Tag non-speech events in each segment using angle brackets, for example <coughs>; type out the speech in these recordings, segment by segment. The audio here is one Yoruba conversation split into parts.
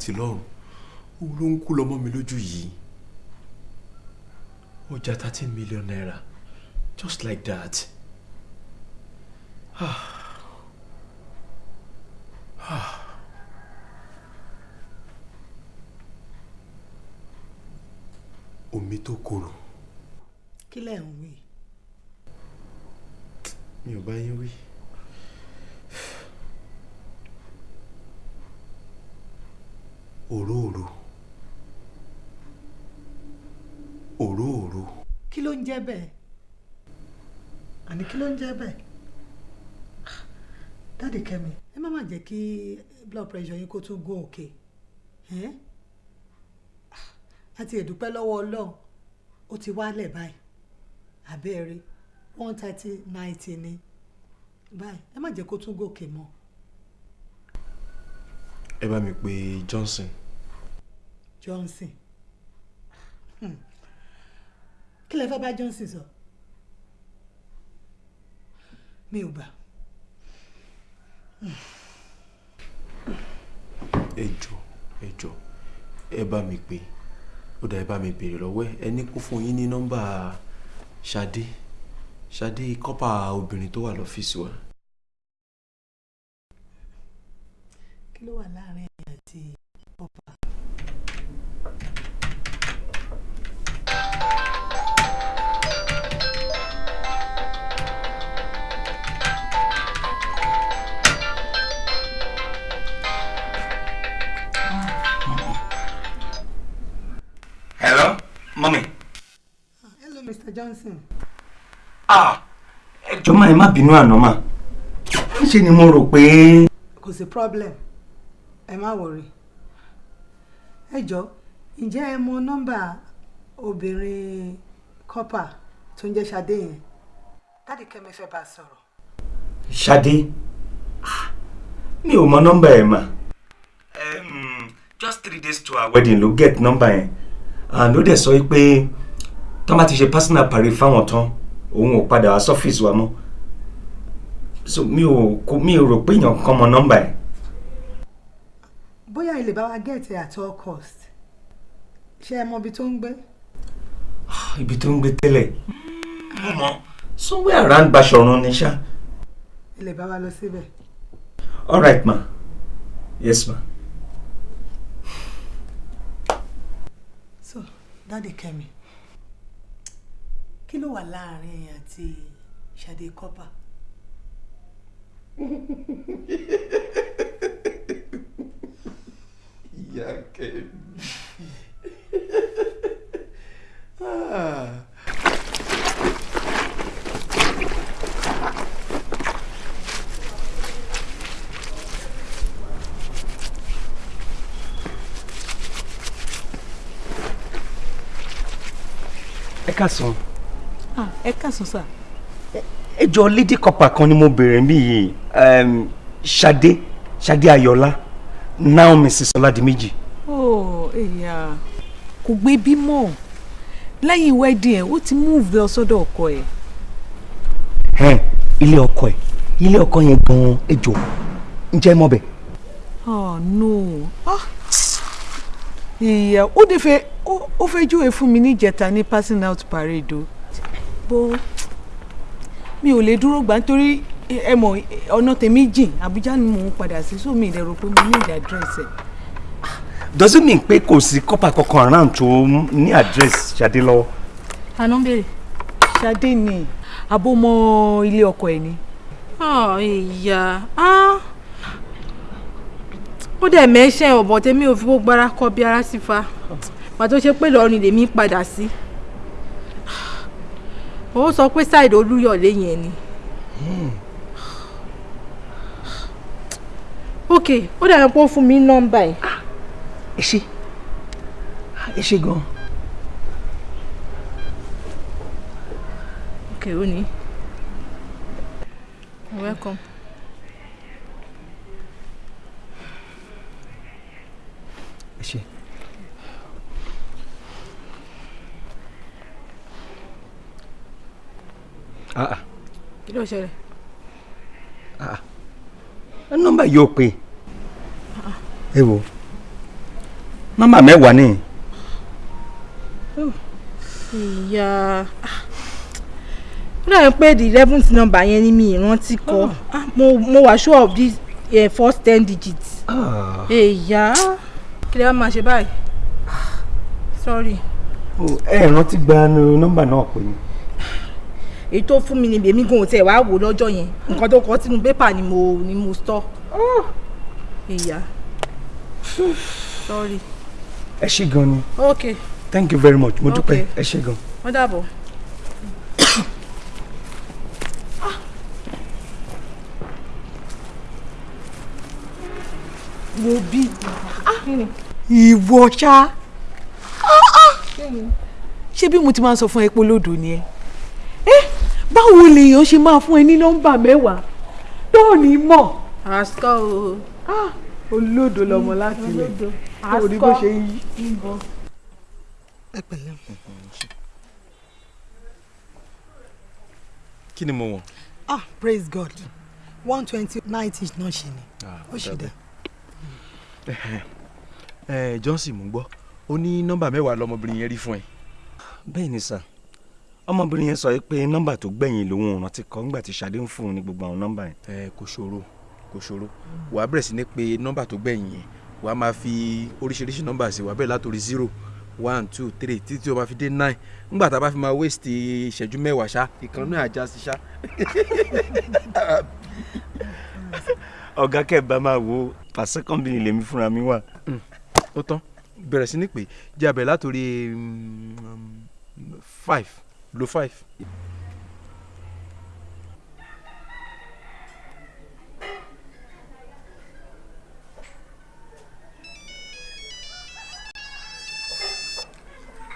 àti lọ́run òun ló ń kú lọ́mọ mi lójú yìí ọjà thirteen million naira just like that ah. Ah. omi tó korò kí lẹ̀ ń wí mi ò bá yín wí. Òróòro. Òróòro. Kí ló ń jẹ́ bẹ́ẹ̀? Àní kí ló ń jẹ́ bẹ́ẹ̀? Dáàdì kẹ́mi ẹ má má jẹ́ kí blood pressure yín kó tún gún òkè. Àti ẹ̀dúpẹ́ lọ́wọ́ ọlọ́run ó ti wálẹ̀ báyìí. Àbẹ́ẹ̀rẹ́ one thirty ninety ni. Báyìí ẹ má jẹ́ kó tún gòkè mọ́. Ẹ bá mi pe Johnson Johnson. Hmm. kí lẹ fẹ́ bá Johnson sọ? Mi ò gbà. Ẹ jọ ẹ jọ ẹ bá mi pe ó dà ẹ bá mi béèrè lọ́wọ́ ẹ. Ní kó fún yín ní nọ́mbà Ṣadé. Ṣadé kọ́pà obìnrin tó wà lọ́fíìsì wa. Kí ló wà láàárín Mr. Johnson. Ah, ẹ jọ̀ọ́ má ẹ má bínú àná mà. Níṣe ni mo rò pé. Kò sí problem. Ẹ má wọrí ẹ jọ ǹjẹ́ ẹ mọ nọ́mbà obìnrin kọ́pà tó ń jẹ́ Ṣadé yẹn? Dáàdì kẹ́mi fẹ́ bá a sọ̀rọ̀. Ṣadé? Mi ò mọ nọ́mbà ẹ̀ mà. Um, just three days to our wedding ló get nọ́mbà yẹn. And ó dẹ̀ sọ pé tọ́ bá ti ṣe personal parade fáwọn tán òun ò padà wá sọ́fíìsì wa mọ́. So mi ò kò mi ò rò pé èèyàn kan mọ nọ́mbà ẹ̀. Bóyá ilé bá wa it at all cost. Ṣé ẹ mọ ibi tó ń gbé? <sighs> Ibi tó ń gbé tẹ́lẹ̀. Mo mọ. Somewhere around Basọ̀run ni ṣá. Ilé bá wa lọ síbẹ̀. All right ma. Yes ma. So dáàdì kẹ́mi kí ló wà láàárín ẹ̀yin àti Ṣadé kọ́pà ìyá kẹ́mi. Ah. ẹ káàsán Ah, ẹ káàsán sà. ẹ jọ lady copper kan ni mo bèrè mí yìí. Ṣadé Ṣadé Ayọ̀lá now Mrs. Ọládìméjì. Ó èyà kò gbé bímọ lẹ́yìn wedding ẹ̀ ó ti move lọ sọ́dọ̀ ọkọ ẹ̀. ẹn ilé ọkọ ẹ. Ilé ọkọ yẹn gan-an ẹ jọ ǹjẹ́ ẹ mọ̀ bẹ̀ oh no. Ah ìyá ó dé fẹ́ ó fẹ́ júwe fún mi níjẹta ní passing out parade o bó mi ò lè dúró gbà nítorí ẹ mọ̀ ọ̀nà tèmi jìn. Àbújá ni mò ń padà sí so mi ì dẹ̀ rò pé mo ní ìdí àdírẹ́sì ẹ̀. does it mean pé kò sí copper kankan around tó ní address Ṣadé lọ́wọ́. Àná ń béèrè. Ṣadé ni. Abómọ ilé ọkọ ẹ̀ ni. ọ̀ ìyá. Ó dẹ̀ mẹ́ṣẹ́ ọ̀bọ̀ tèmi ò fi gbogbo ara kọ́ bí ara sí fa. Pàtó ṣe pé lọ́ọ̀rìn lèmi padà sí ó sọ pé ṣáìdì olúyọ̀lé yẹn ni. Ok ó dàbí pé ó fún mi nọ́mbà ẹ̀ ẹ ṣe ẹ ṣe gan. Ok ó ní. Welcome. ẹ ṣe. ah ah kí ló ṣẹlẹ̀? Nọ́mbà yóò pé. Ẹ wo nọ́mbà mẹ́wàá ni. Ìyá. Ó dàbí pé the eleventh number yẹn ni mi ìrántí kọ. Ah, mo mo wà sure of this uh, first ten digits. ìyá. Kí lè wá máa ṣe báyìí? Sorry. Ẹ rántí gba nọ́mbà náà pé ni. Èyí tó fún mi ni èmi gan ò tẹ̀ wá wò lọ́jọ́ yẹn. Nǹkan tó kọ sínú pépà ni mo ni mo store. ìyá. Sorry. Ẹ ṣe gan ni. Ok. Thank you very much. Mo dúpẹ́. Ẹ ṣe gan. wọ́n dàbọ̀. <coughs> wo bí. Ìwọ ṣá. Ṣé bí mo ti máa ń sọ fún ẹ pé olódò ni ẹ báwo lèèyàn ṣe máa fún ẹ ní nọ́mbà mẹ́wàá? Tó ní mọ̀? Àṣọ o. Ah, olódò lọmọ láti ilẹ̀. Tó ò ní bó ṣe ń yí. ẹ pẹ̀lẹ́. Kí ni mo wọ̀n. ah praise god. One twenty ninety náà ṣe ni. Ó ṣe dá ẹ <laughs> johnson mo gbọ́. Ó ní nọ́mbà mẹ́wàá lọmọbìnrin yẹn rí fún ẹ. bẹ́ẹ̀ ni sà ọmọbìnrin yẹn sọ pé nọ́mbà tó gbẹ̀yìn lòun rántí kọ́ nígbà tí Ṣadé ń fún un ní gbogbo àwọn nọ́mbà yẹn. ẹ kò ṣòro kò ṣòro. Wàá bẹ̀rẹ̀ sí ní pé nọ́mbà tó gbẹ̀yìn yẹn. Wàá máa fi oríṣiríṣi nọ́mbà sí wàá bẹ̀rẹ̀ látòrí zero one two three títí tí o bá fi dé nine. Ńgbà tá a bá fi máa waste ìṣẹ́jú mẹ́wàá ṣá ìkan náà àjá sí ṣá. <laughs> ọ̀gá kẹ́ẹ̀bá máa wo pàṣẹ kọ́mpìnì lèmi fúnra mi wà. ó tán. Bẹ̀rẹ̀ sí ní pé jẹ́ abẹ̀ látòrí um, five lo five.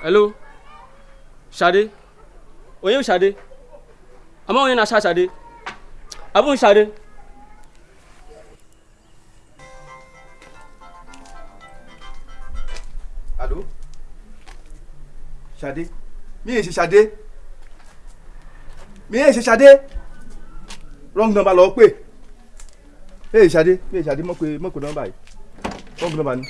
hello? Ṣadé bụ Ṣadé ama onye na-acha Ṣadé abụghị Ṣadé Allô Ṣadé mi ì ṣe Ṣadé mi ẹ̀ ṣe ṣadé wrong number lọ pé ẹ̀ ṣadé ẹ̀ ṣadé mọ̀ pé mọ̀ pé nọ́mbà yìí wrong number ni.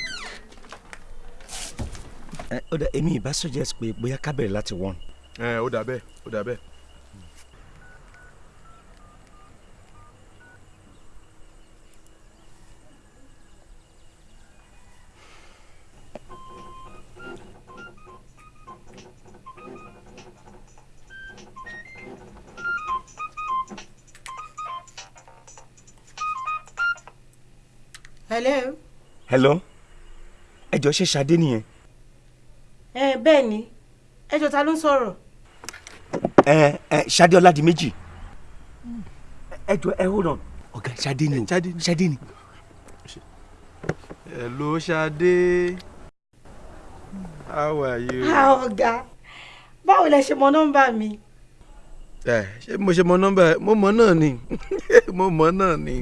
ẹ ó dà èmi ìbá suggest pé bóyá ká bẹ̀rẹ̀ láti one. ẹ ó dà bẹ́ẹ̀ ó dà bẹ́ẹ̀. Hello. hello ẹ jọ ṣe ṣadé nìyẹn. ẹ bẹ́ẹ̀ ni ẹjọ́ ta ló ń sọ̀rọ̀. ẹ ẹ ṣadé ọládìméjì ẹ jọ ẹ hold on ọ̀gá ṣadé ni o ṣadé ni. hello ṣadé how are you. Ah, ọ̀gá báwo lẹ ṣe mọ nọ́mbà mi. ẹ ṣé mo ṣe mọ nọ́mbà ẹ mo mọ náà ni <laughs> mo mọ náà ni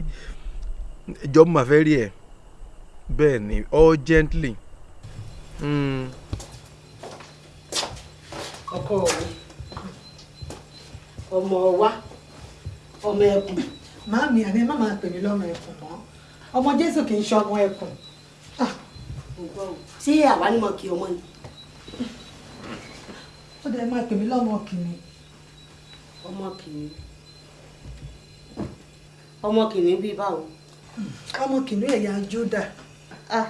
ìjọ mo máa fẹ́ rí ẹ bẹ́ẹ̀ ni urgently. Mm. ọkọ mi ọmọ wa ọmọ ẹkùn. màámi àní ẹ má máa pè mí lọ́mọ ẹkùn mọ́ ọmọ jésù kì í ṣe ọmọ ẹkùn. ṣé àwa ni mo kí ọmọ ni. ó dẹ̀ máa pè mí lọ́mọ kìíní. ọmọ kìíní ọmọ kìíní bíi báwo. ọmọ kìíní ẹ̀yà júdà. <laughs> o.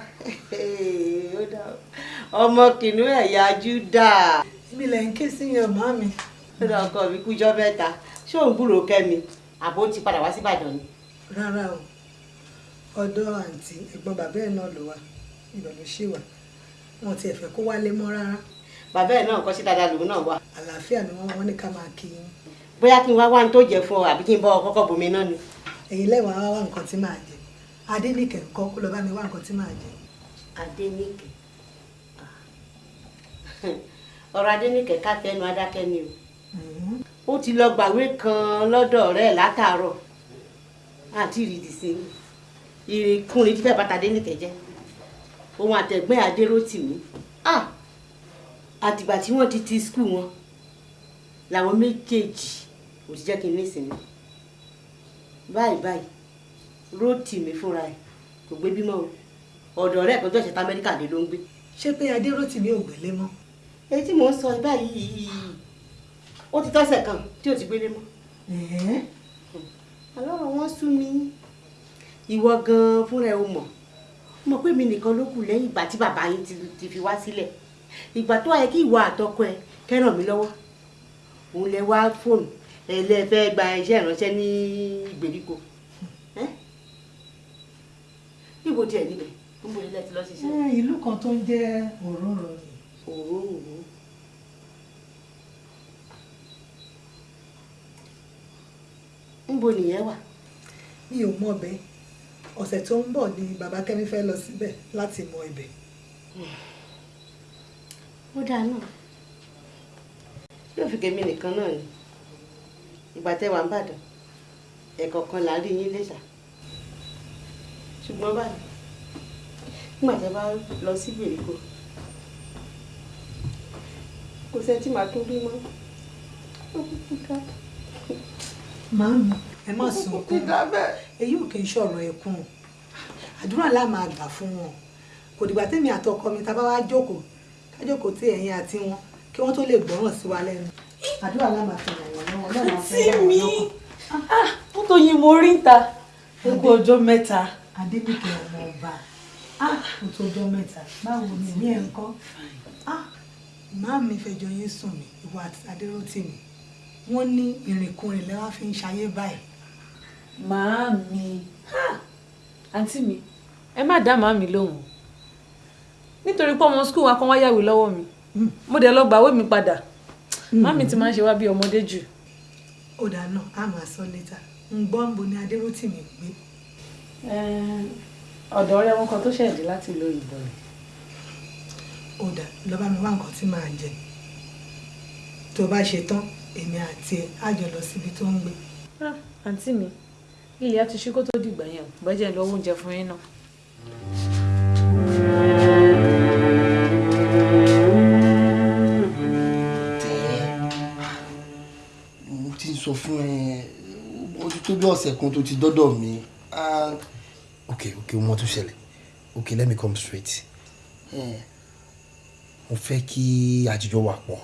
ọmọ kìíní ẹ̀yà júdà. ibi lẹ̀ ń ké sí yẹn màámi. ó dà ọkọ mi kújọ́ mẹ́ta ṣé òun gbúròó kẹ́mi àbó ti padà wá sí Ìbàdàn ni. rárá o ọ̀dọ̀ àǹtí ẹ̀gbọ́n bàbá ẹ̀ náà ló wà ibẹ̀ ló ṣì wà wọn ti ẹ̀fẹ̀ kó wálé mọ́ rárá. bàbá ẹ̀ náà kọ́ sí dáadáa lòun náà wà. àlàáfíà ni wọ́n wọ́n ní ká máa kí yín. bóyá kí n wá wá ní tó jẹ fún ọ àbí kí n bọ́ ọ kọ́kọ́ bomi náà ni. èyí lẹ́wọ̀n á wá nǹkan tí màá jẹ adéníkẹ̀ ńkọ́ kó lọ bá mi wá nǹkan tí màá jẹ. Adéníkẹ̀. <laughs> Ọ̀rọ̀ Adéníkẹ̀ ká tẹnu adákẹ́ ni o. Ó ti lọ gbàwé kan lọ́dọ̀ ọ̀rẹ́ látàárọ̀. Àti ìrìdì sí ìrìnkùnrin tí fẹ́ bàtà Adéníkẹ̀ jẹ́. Òun àtẹ̀gbẹ́ Adérótìmí ah! Àtìgbà tí wọ́n ti ti skul wọn làwọn méjèèjì kò ti jẹ́ kí n ní ìsinmi. Báyìí báyìí Rótìmí fúnra ẹ̀ kò gbé bímọ o. Ọ̀dọ̀ ọ̀rẹ́ ẹ̀kọ́ tó ṣẹ̀ta Amẹ́ríkà dé ló ń gbé. ṣé pé adérótìmí ò gbélé mọ́. èyí tí mò ń sọ báyìí ó ti tọ́sẹ̀ kan tí ò ti gbélé mọ́. ọlọ́run wọn sú mi. Ìwọ gan-an fúnra ẹ o mọ̀. Mọ̀ pé mi nìkan ló kù lẹ́yìn ìgbà tí bàbá yín ti fi wá sílẹ̀. Ìgbà tó ayẹ kí ìwọ àtọkọ ẹ kẹ́ràn mi lọ́wọ́. Òun lẹ wá fóònù. Ẹ lẹ fẹ́ gba iṣẹ́ ìránṣẹ́ ní ìgbèríko níbo tiẹ̀ níbẹ̀ níbo ilẹ̀ ti lọ ṣiṣẹ́. ìlú kan tó ń jẹ́ òróró ni. òróró níbo nìyẹn wà. mi ò mọ bẹ́ẹ̀ ọ̀sẹ̀ tó ń bọ̀ ni bàbá kẹ́mi fẹ́ lọ síbẹ̀ láti mọ ibẹ̀. ó dáa náà yóò fi kèmí nìkan náà ni ìgbà tẹ́ wà ń bàdàn ẹ̀kọ̀ọ̀kan là ń rí yín lẹ́sà ṣùgbọ́n báyìí nígbà tẹ́ bá lọ sí ìgbèríko kò sẹ́ tí màá tún rí mọ́. Ó kúkú ká. Màámi ẹ má sunkún. èyí ò kì í ṣọ̀rọ̀ ẹkún àdúrà la máa gbà fún wọn. Kò dìgbà tèmi àtọkọ mi tá bá wá jókòó ká jókòó tí ẹ̀yin àti wọn kí wọ́n tó lè gbọ́ràn sí wa lẹ́nu. Àdúrà la máa ràn wọ́n lọ́wọ́ lọ́wọ́ bá wọn lọ́kàn. wọ́n tó yin mo rí ń ta. Gbogbo ọjọ́ mẹ́ta. Adébíkẹ́ ọmọ ọba. Ó tó ọjọ́ mẹ́ta. Báwo ni ní ẹ̀ ń kọ́? Màámi fẹjọ́ yín sùn mí ìwọ àti Adérótìmí wọ́n ní ìrìnkúrìn lẹ́wọ́n fi ń ṣayé báyìí. màámi. Àǹtí mi ẹ má dá màámi lóhùn. Nítorí pé ọmọ skul wa kan wá yàwé lọ́wọ́ mi. Mo dẹ̀ lọ gbàwé mi padà. Màámi ti máa ń ṣe wá bí ọmọdé jù. ó dáa náà á máa sọ létà. Ń gbọ́ ń bo ní Adérótìmí gbé. Ọ̀dọ̀ ọ̀rẹ́ wọn kan tó ṣẹ̀dí láti lo ìbọn rẹ̀. ó dáa lọ bá mi wá nǹkan tí màá jẹ tó bá ṣe tán èmi àti ẹ á jọ lọ síbi tó ń gbé. àǹtí mi ilé á ti ṣí kó tó dìgbà yẹn o bẹ́jẹ̀ lọ́wọ́ oúnjẹ fún yín náà. mo ti sọ fún ẹ ó ti tó bí ọ̀sẹ̀ kan tó ti dọ́dọ̀ mi and ok ok mo tún ṣẹlẹ̀. Ok let me come straight. Eh, mo fẹ́ kí àjíjọ wà pọ̀.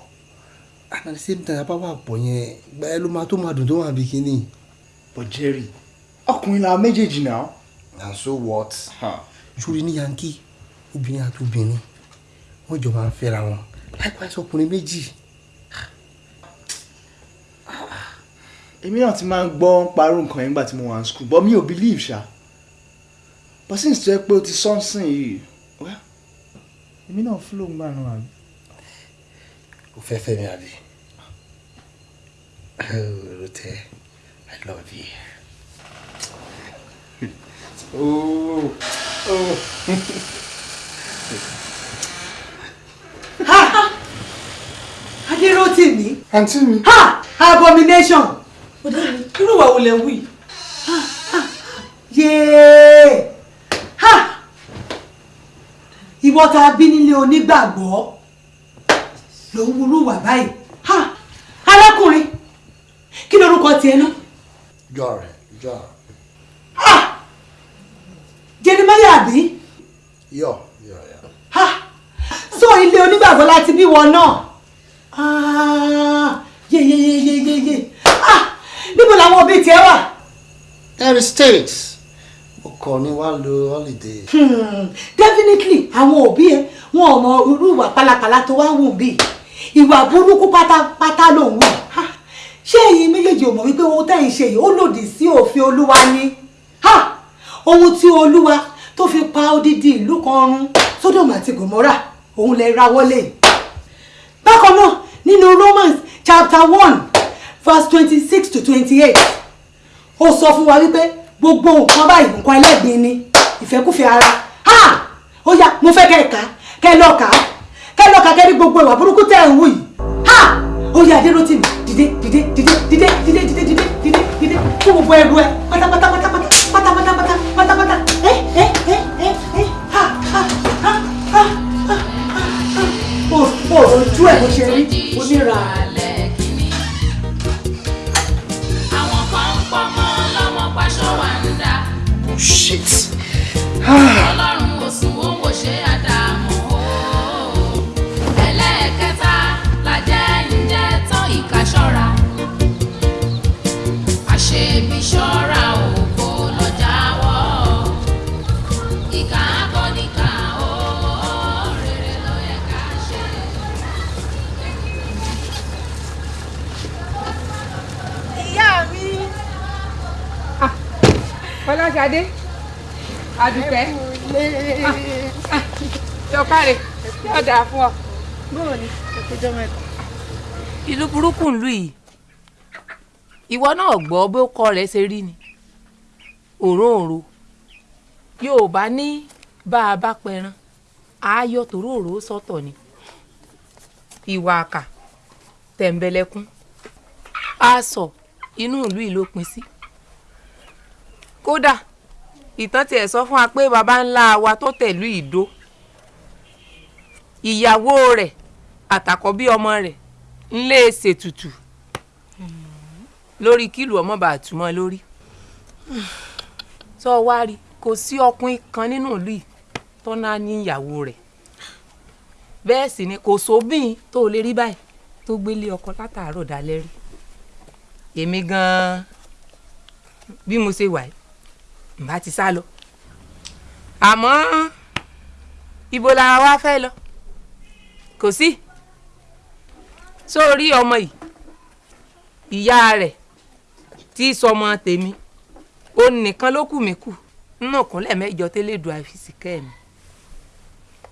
And at the same time abá wà pọ̀ yẹn gba ẹ ló máa tó máa dùn tó wà bí but jerry ọkùnrin làwọn méjèèjì náà. and so what. sórí ní yankee obìnrin àti obìnrin wọ́n jọ máa ń fẹ́ra wọn. Likewise ọkùnrin méjì. Èmi náà ti máa ń gbọ́ parọ́ nǹkan yẹn nígbà tí mo wà ní school but mi ò believe ṣá but since tó yẹ pé o ti sọ́nsìn yìí well èmi náà flow ń gbà náà àbí. o fẹ́ fẹ́ mi àbí. oh Rotẹ i love you. <laughs> oh oh. adéròtìmí. àǹtí mi. ha abomination. Irú wa wo lẹ wí. yéé! Ha! Ìwọ tá a bí nílé onígbàgbọ́ ló ń wúrú wà báyìí. Ha! Arákùnrin kí lorúkọ tiẹ̀ náà? Jọ rẹ jọ jeremiah àbí? Yọ yọ yọ. ha! So ilé onígbàgbọ́ láti bí wọn náà? Ah! Yeyeyeyeyeye ah níbo làwọn òbí tiẹ̀ wà. United States mo kàn ní wàá lo holiday. Hmm, definitely àwọn òbí ẹ wọn ò mọ irú ìwà pálapàla tó wá wù bí ìwà burúkú pátápátá ló ń wù ṣé ẹ̀yin méjèèjì ò mọ̀ wípé ohun tẹ́ ń ṣe yìí ó lòdì sí òfin olúwa ni Ha! ohun tí olúwa tó fi pa odidi ìlú kan run Sódómù àti Gòmórà òun lè ra wọlé bákan náà nínú Romans chapter one verse twenty six to twenty eight ó sọ fún wa wípé gbogbo nǹkan báyìí nǹkan ẹlẹ́gbin ni ìfẹ́kúfẹ̀ẹ́ ara. Ha! Ó yá mo fẹ́ kẹ́ ẹ̀ ká kẹ́ ẹ lọ́ọ́ ká kẹ́ ẹ lọ́ọ́ ká kẹ́ rí gbogbo ìwà burúkú tẹ́ ń wù yìí. Ha! Ó yá adéròtìmí dìde dìde dìde dìde dìde dìde dìde dìde dìde. Fún gbogbo ẹrù ẹ. Pátápátá pátápátá pátápátá pátápátá ẹ ẹ ẹ ẹ ẹ. Ha ha ha ha ha ha. O ojú ẹ bó ṣe rí onírà. Oh shit! <sighs> Fọláṣadé Àdùkẹ́ Jọkárẹ̀ yóò dáa fún ọ. bóò ni. Ẹkọjọ mẹ́ta. ìlú burúkú ń lù yìí ìwọ náà gbọ́ bó kọ rẹ̀ ṣe rí ni òróǹro yorùbá ní bá a bá pẹran ààyò tòróòró sọ́tọ̀ ni. Ìwà àkà tẹ̀m̀bẹ̀lẹ̀kún aṣọ inú ìlú yìí ló pin sí kódà ìtàn tiẹ̀ sọ fún wa pé baba ńlá wa tó tẹ̀lú ìdó. Ìyàwó rẹ̀ àtàkọ́bí ọmọ rẹ̀ ńlé ṣètùtù. Lórí kílù ọmọ bá túmọ̀ lórí. Sọ wá rí kò sí ọkùnrin kan nínú ìlú yìí tó náà ní ìyàwó rẹ̀. Bẹ́ẹ̀ sì ni kò sóbìn tó lè rí báyìí tó gbélé ọkọ látàárọ̀ dalẹ́ rí. Èmi gan-an bí mo ṣe wà yìí mbà ti sá lọ. Àmọ́ ibo la wá fẹ́ lọ? Kò sí. Sórí ọmọ yìí ìyá rẹ̀ tí sọmọ tèmi ó nìkan ló kù mí kù. Nínú ìkúnlẹ̀ mẹ́jọ tẹ́lẹ̀ dùn àfìsí kẹ́mi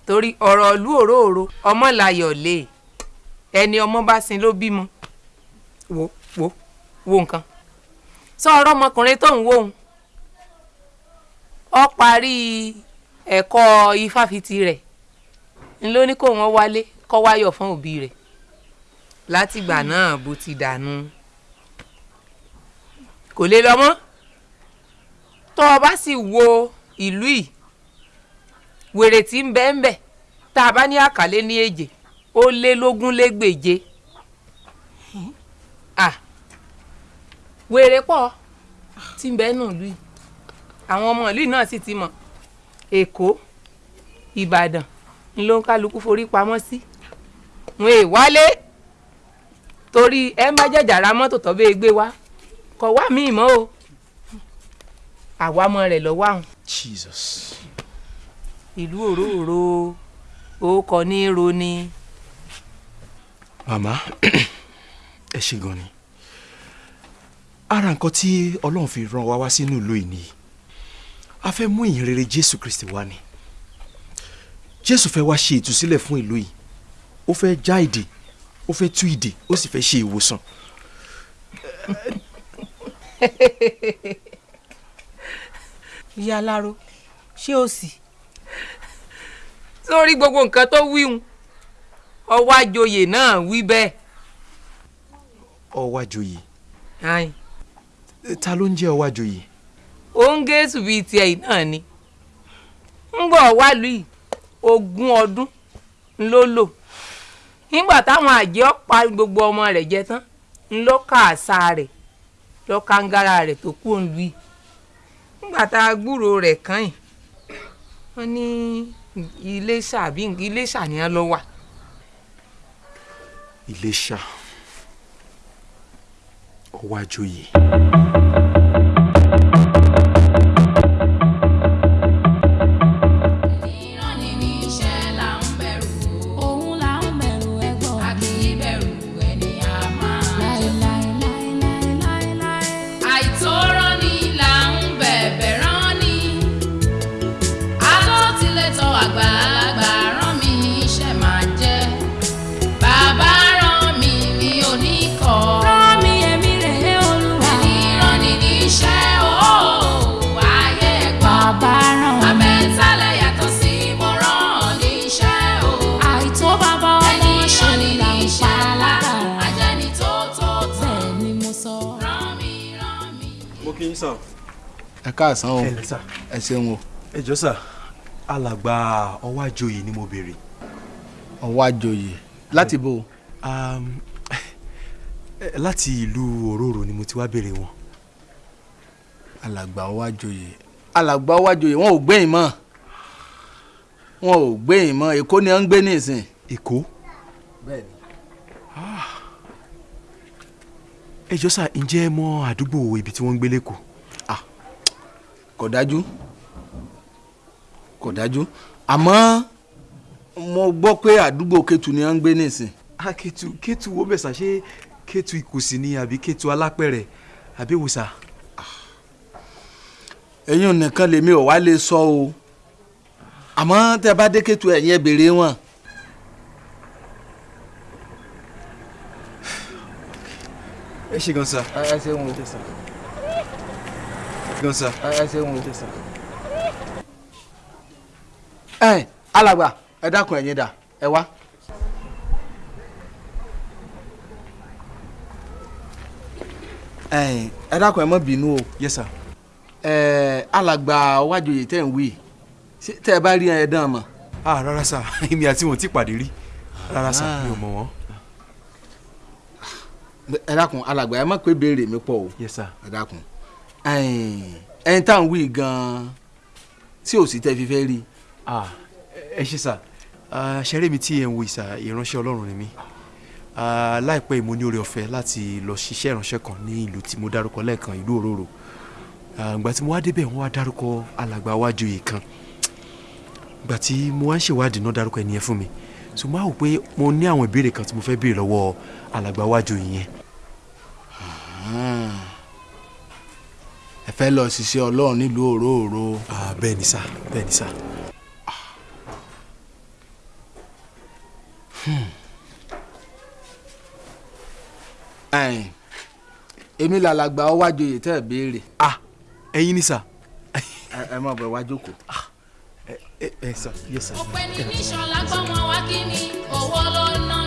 torí ọ̀rọ̀ ìlú òróòro ọmọ làyọ̀ lé ẹni ọmọ bá sin ló bímọ. Wo wo wo nǹkan. Sọ ọ̀rọ̀ ọmọkùnrin tó ń wò ó parí ẹ̀kọ́ ifáfitì rẹ̀. Ńlọ ní kó wọ́n wálé kọ́ wáyọ̀ fún òbí rẹ̀. Látìgbà náà bó ti dànù. Kò lè lọ mọ́. Tó o bá sì wo ìlú yìí wèrè tí ń bẹ ń bẹ tá a bá ní àkàlẹ́ ní èjè ó lé lógún légbèje ah wèrè pọ̀ tí ń bẹ́ẹ̀ nù lù yìí àwọn ọmọ ìlú náà sì ti mọ̀. Èkó ìbàdàn ń ló ń kálukú forí pamọ́ sí. Wọn è wálé torí ẹ má jẹjà ra mọ́tò tó bẹ́ẹ̀ gbé wá. Kọ̀ wá míì mọ́ o. Àwámọ́ rẹ̀ lọ́wọ́ àwọn. Jesus. ìlú òróòro orúkọ ní ro ni. màmá <clears throat> ẹ ṣe gan ni. Ara nǹkan tí ọlọ́run fi rán wa wá sínú ìlú yìí ni a fẹ́ mú ìyìn rere jésù kristi wá ni. Jésù fẹ́ wá ṣe ìtúsílẹ̀ fún ìlú yìí. Ó fẹ́ já ìdè ó fẹ́ tú ìdè ó sì fẹ́ ṣe ìwòsàn. <laughs> Ìyá aláró ṣé o sì. sórí gbogbo nǹkan tó wíhun ọwọ́ àjòyè náà wí bẹ́ẹ̀. ọwájòyè ayin. Ta ló ń jẹ́ ọwájòyè òun gẹ̀ẹ́sù bíi tiẹ̀ yìí náà ni ń bọ̀ wálùú yìí ogún ọdún ló lò nígbà táwọn àjẹ́ ọ̀pá gbogbo ọmọ rẹ̀ jẹ tán ń lọ ká àṣà rẹ̀ lọ rẹ̀ tó kú òun lù yìí nígbà tá a gbúrò rẹ̀ kàn yìí wọ́n ní iléṣà àbí iléṣà ni wọ́n lọ wà. iléṣà ọwájòyè. ìránni sàn. ẹ káàsán o ẹ ṣeun o ẹ jọ sà alàgbà ọwájòyè ni mo béèrè. ọwọ́ àjòyè láti. Um, eh, <laughs> láti ìlú òróró ni mo ti wá béèrè wọn. alàgbà ọwọ́ àjòyè alàgbà ọwọ́ àjòyè wọn ò gbẹ̀yìn mọ́ wọn ò gbẹ̀yìn mọ́ èkó ni wọ́n ń gbé nísìn. èkó. bẹ́ẹ̀ni. ẹ jọ sà ǹjẹ́ ẹ mọ àdúgbò ibi tí wọ́n ń gbé lẹ́kọ̀ọ́. Kò dájú kò dájú àmọ́ mo gbọ́ pé àdúgbò Kétu ni wọ́n ń gbé nísìn. ah Kétu Kétu wo mẹ́sà ṣé Kétu Ìkòsì ni àbí Kétu Alápẹ̀rẹ̀ àbí wòsà. ẹ̀yin nìkan lèmi ò wá lè sọ o àmọ́ tẹ́ bá dé Kétu ẹ̀yin ẹ̀ béèrè wọn. ẹ ṣe gan sa. ẹ ṣeun o. gan sa. ẹ ṣeun o. ẹ alàgbà ẹ dákun ẹ̀yin dà ẹ wá. ẹ dákun ẹ má bínú o. yes sir. ẹ alàgbà wájòyè tẹ̀ ń wí tẹ́ ẹ bá rí ẹ dán mọ̀. ah rárá sà <laughs> èmi àti wọn ò tí pàdé rí rárá sà mi ò mọ̀ wọ́n. ẹ dákun alàgbà ẹ má pé béèrè mi pọ̀ o. yes sir. ẹ dákun ẹyin tá à ń wí gan-an tí ò sí tẹ́ fi fẹ́ rí. ẹ ṣe sà. Ṣeré mi tí ẹ ń wo ìsà ìránṣẹ́ ọlọ́run ni mí. Láìpẹ́ yìí mo ní oore ọ̀fẹ́ láti lọ ṣiṣẹ́ ìránṣẹ́ kan ní ìlú tí mo dárúkọ lẹ́ẹ̀kan ìlú òróró ìgbà tí mo wá débẹ̀ wọ́n wá dárúkọ alàgbà wájòyè kan. Ìgbà tí mo wá ń ṣèwádìí náà dárúkọ ẹni yẹn fún mi. So mo á wò pé mo ní àwọn ìbéèrè kan tí mo fẹ́ béèrè lọ́wọ́ alàgbà wájòyè yẹn. Fẹ́ lọ ṣiṣẹ́ ọlọ́run nílùú òróòro. Ah, bẹ́ẹ̀ ni sà bẹ́ẹ̀ ni sà. ẹ̀yin èmi làlàgbà ọwájòyè tẹ́ ẹ béèrè. ah ẹ̀yin ni sà. ẹ má bọ̀ wá jókòó. ẹ ẹ sà. ọpẹ́ ní níṣọlá gbọmọ wá kí ni owó ló ná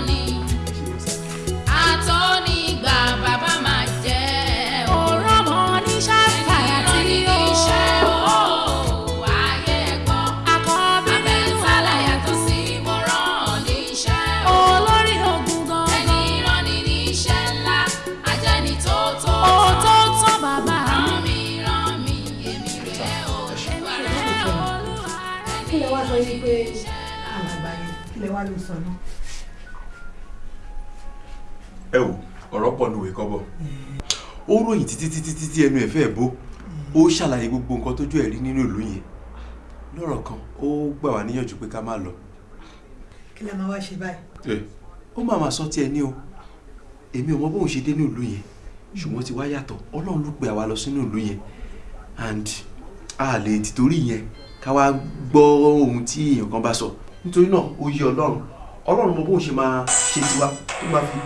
wa ló sọ náà. ẹ wò ọ̀rọ̀ pọ̀ nùwé kọ́bọ̀ ó ròyìn títí títí títí ẹnu ẹ̀ fẹ́ bó. Ó ṣàlàyé gbogbo nǹkan tójú ẹ̀ rí nínú ìlú yẹn. Lọ́rọ̀ kan ó gbà wá níyànjú pé ká má lọ. Kí lè máa wá ṣe báyìí. ó máa máa sọ tiẹ̀ ní o. Èmi ò mọ bóun ṣe dé ní ìlú yẹn ṣùgbọ́n ti wá yàtọ̀. Ọlọ́run ló pe àwa lọ sínú ìlú yẹn. And a lè tìtorí yẹn ká wá gbọ́ ohun tí èèyàn kan bá sọ nítorí náà yé ọlọ́run ọlọ́run mọ bóun ṣe máa ṣe tiwa tó máa fi.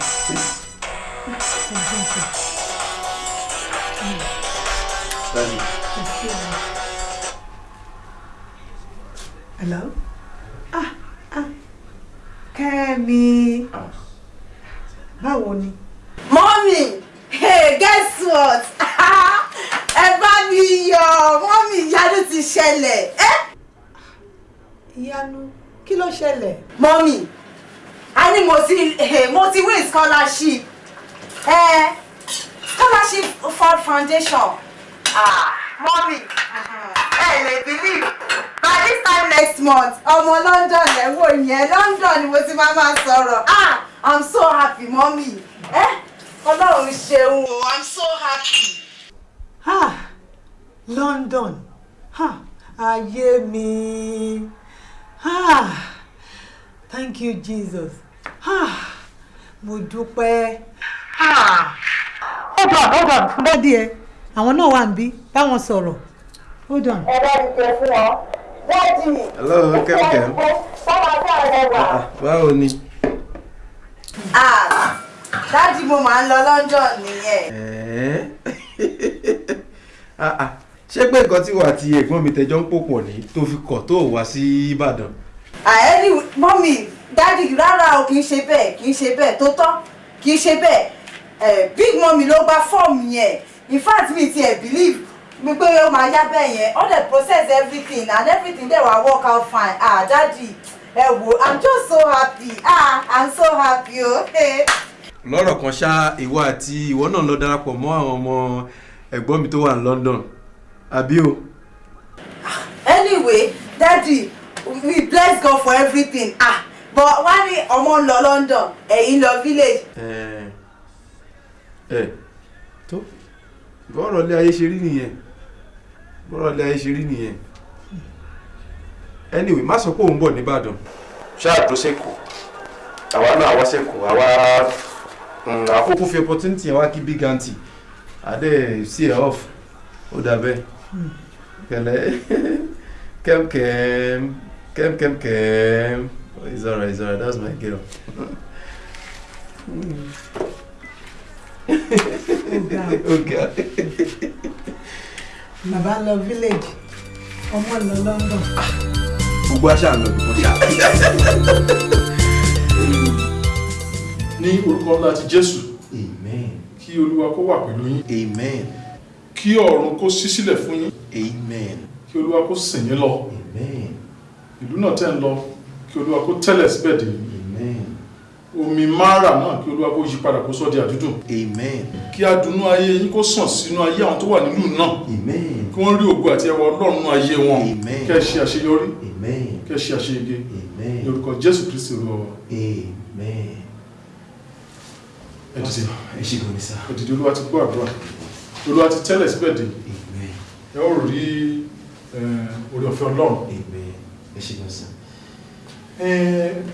Hello? Ah, ah. Kẹ́mi. Báwo ni? Mọ́mì, hey, guess what? <laughs> Ẹ bá mi yọ̀, mọ́mì ìyanu ti ṣẹlẹ̀. Eh? Kí ló ṣẹlẹ̀? Mọ́mì, a ní mo ti eh, mo ti win scholarship. Eh, scholarship for foundation. Ah, mọ́mì, ẹ lè believe. By this time next month, ọmọ London ẹ̀ wò yẹn, London ni mo ti máa máa sọ̀rọ̀. Ah, I'm so happy, mọ́mì. Eh? Ọlọ́run ṣeun o, I'm so happy. Ah, London. Ah, ayé mi. Ah, thank you Jesus. Ah, mo dúpẹ́. Ah, hold on, hold on, dádì ẹ. Àwọn náà wà níbí, báwọn sọ̀rọ̀. Hold on. Ẹ bá mi tẹ fún ọ. Dádì. Hello, Kẹ́mkẹ́m. Báwa bí àwọn wà. báwo ni. Ah, dádì mo máa ń lọ London nìyẹn. Ẹ̀ẹ́. <laughs> Ah, ah. Ṣé pé nǹkan tí wà àti ẹ̀gbọ́n mi tẹjọ́ ń pò pọ̀ ní tó fi kọ̀ tó wá sí Ìbàdàn. àẹ́lì mọ́mì dádì rárá o kì í ṣe bẹ́ẹ̀ kì í ṣe bẹ́ẹ̀ tó tọ́ kì í ṣe bẹ́ẹ̀. Big mọ́mì ló gba fọ́ọ̀mù yẹn. In fact mi ti ẹ̀ believe mi pé ó máa yá bẹ́ẹ̀ yẹn. All the process everything and everything dey wa work out fine. Ah dádì ẹ wo i'm just so happy. Ah i'm so happy o. Lọ́rọ̀ kan ṣá ìwọ àti ìwọ náà lọ darapọ̀ mọ́ àwọn ọmọ ẹ̀gbọ́n mi tó wà ní London àbí o. anyway daddy we bless God for everything. Ah but wá ní ọmọ ń lọ London ẹ̀yin lọ village. ẹ ẹ tó bọ́rọ̀ ilé ayé ṣe rí nìyẹn. Bọ́rọ̀ ilé ayé ṣe rí nìyẹn. Anyway má sọ pé òun bọ̀ nìbàdàn ṣáà tó sẹ́kù àwa náà wá sẹ́kù àwa àkókò. Fi opportunity wá kí big aunty. Adé sí ẹ off. Ó dà bẹ́ẹ̀ kẹlẹ́ kẹ́mkẹ́m kẹ́mkẹ́mkẹ́m it's alright it's alright that's my girl. <laughs> Ọ̀gá. Bàbá lọ village, ọmọ lọ London. gbogbo aṣáà lọ bí wọ́n ṣáà. ní orúkọ ńlá ti jésù kí olúwa kó wà pẹ̀lú yín kí ọ̀run kó ṣí sílẹ̀ fún yín. Kí olúwa kó sìn yín lọ. Ìlú náà tẹ́ ń lọ kí olúwa kó tẹ́lẹ̀ síbẹ̀ dé. Omi mara náà kí olúwa kó yí padà kó sọ di àdúdùn. Kí adùnnú ayé yín kó sàn sínú ayé àwọn tó wà nínú náà. Kí wọ́n rí ògo àti ẹwà ọlọ́run nínú ayé wọn. Kẹ́ ẹ ṣe àṣeyọrí. Kẹ́ ẹ ṣe àṣeyege. Ní orúkọ jésù kristi olúwa wa. ẹ dìde. Ẹ ṣe gan ni sá. ẹ dìde olúwa ti gbọ́ àdúrà olúwa ti tẹ́lẹ̀ síbẹ̀ dé ẹ ó rí orí ọ̀fẹ́ ọlọ́run. ẹ ṣe gan sá.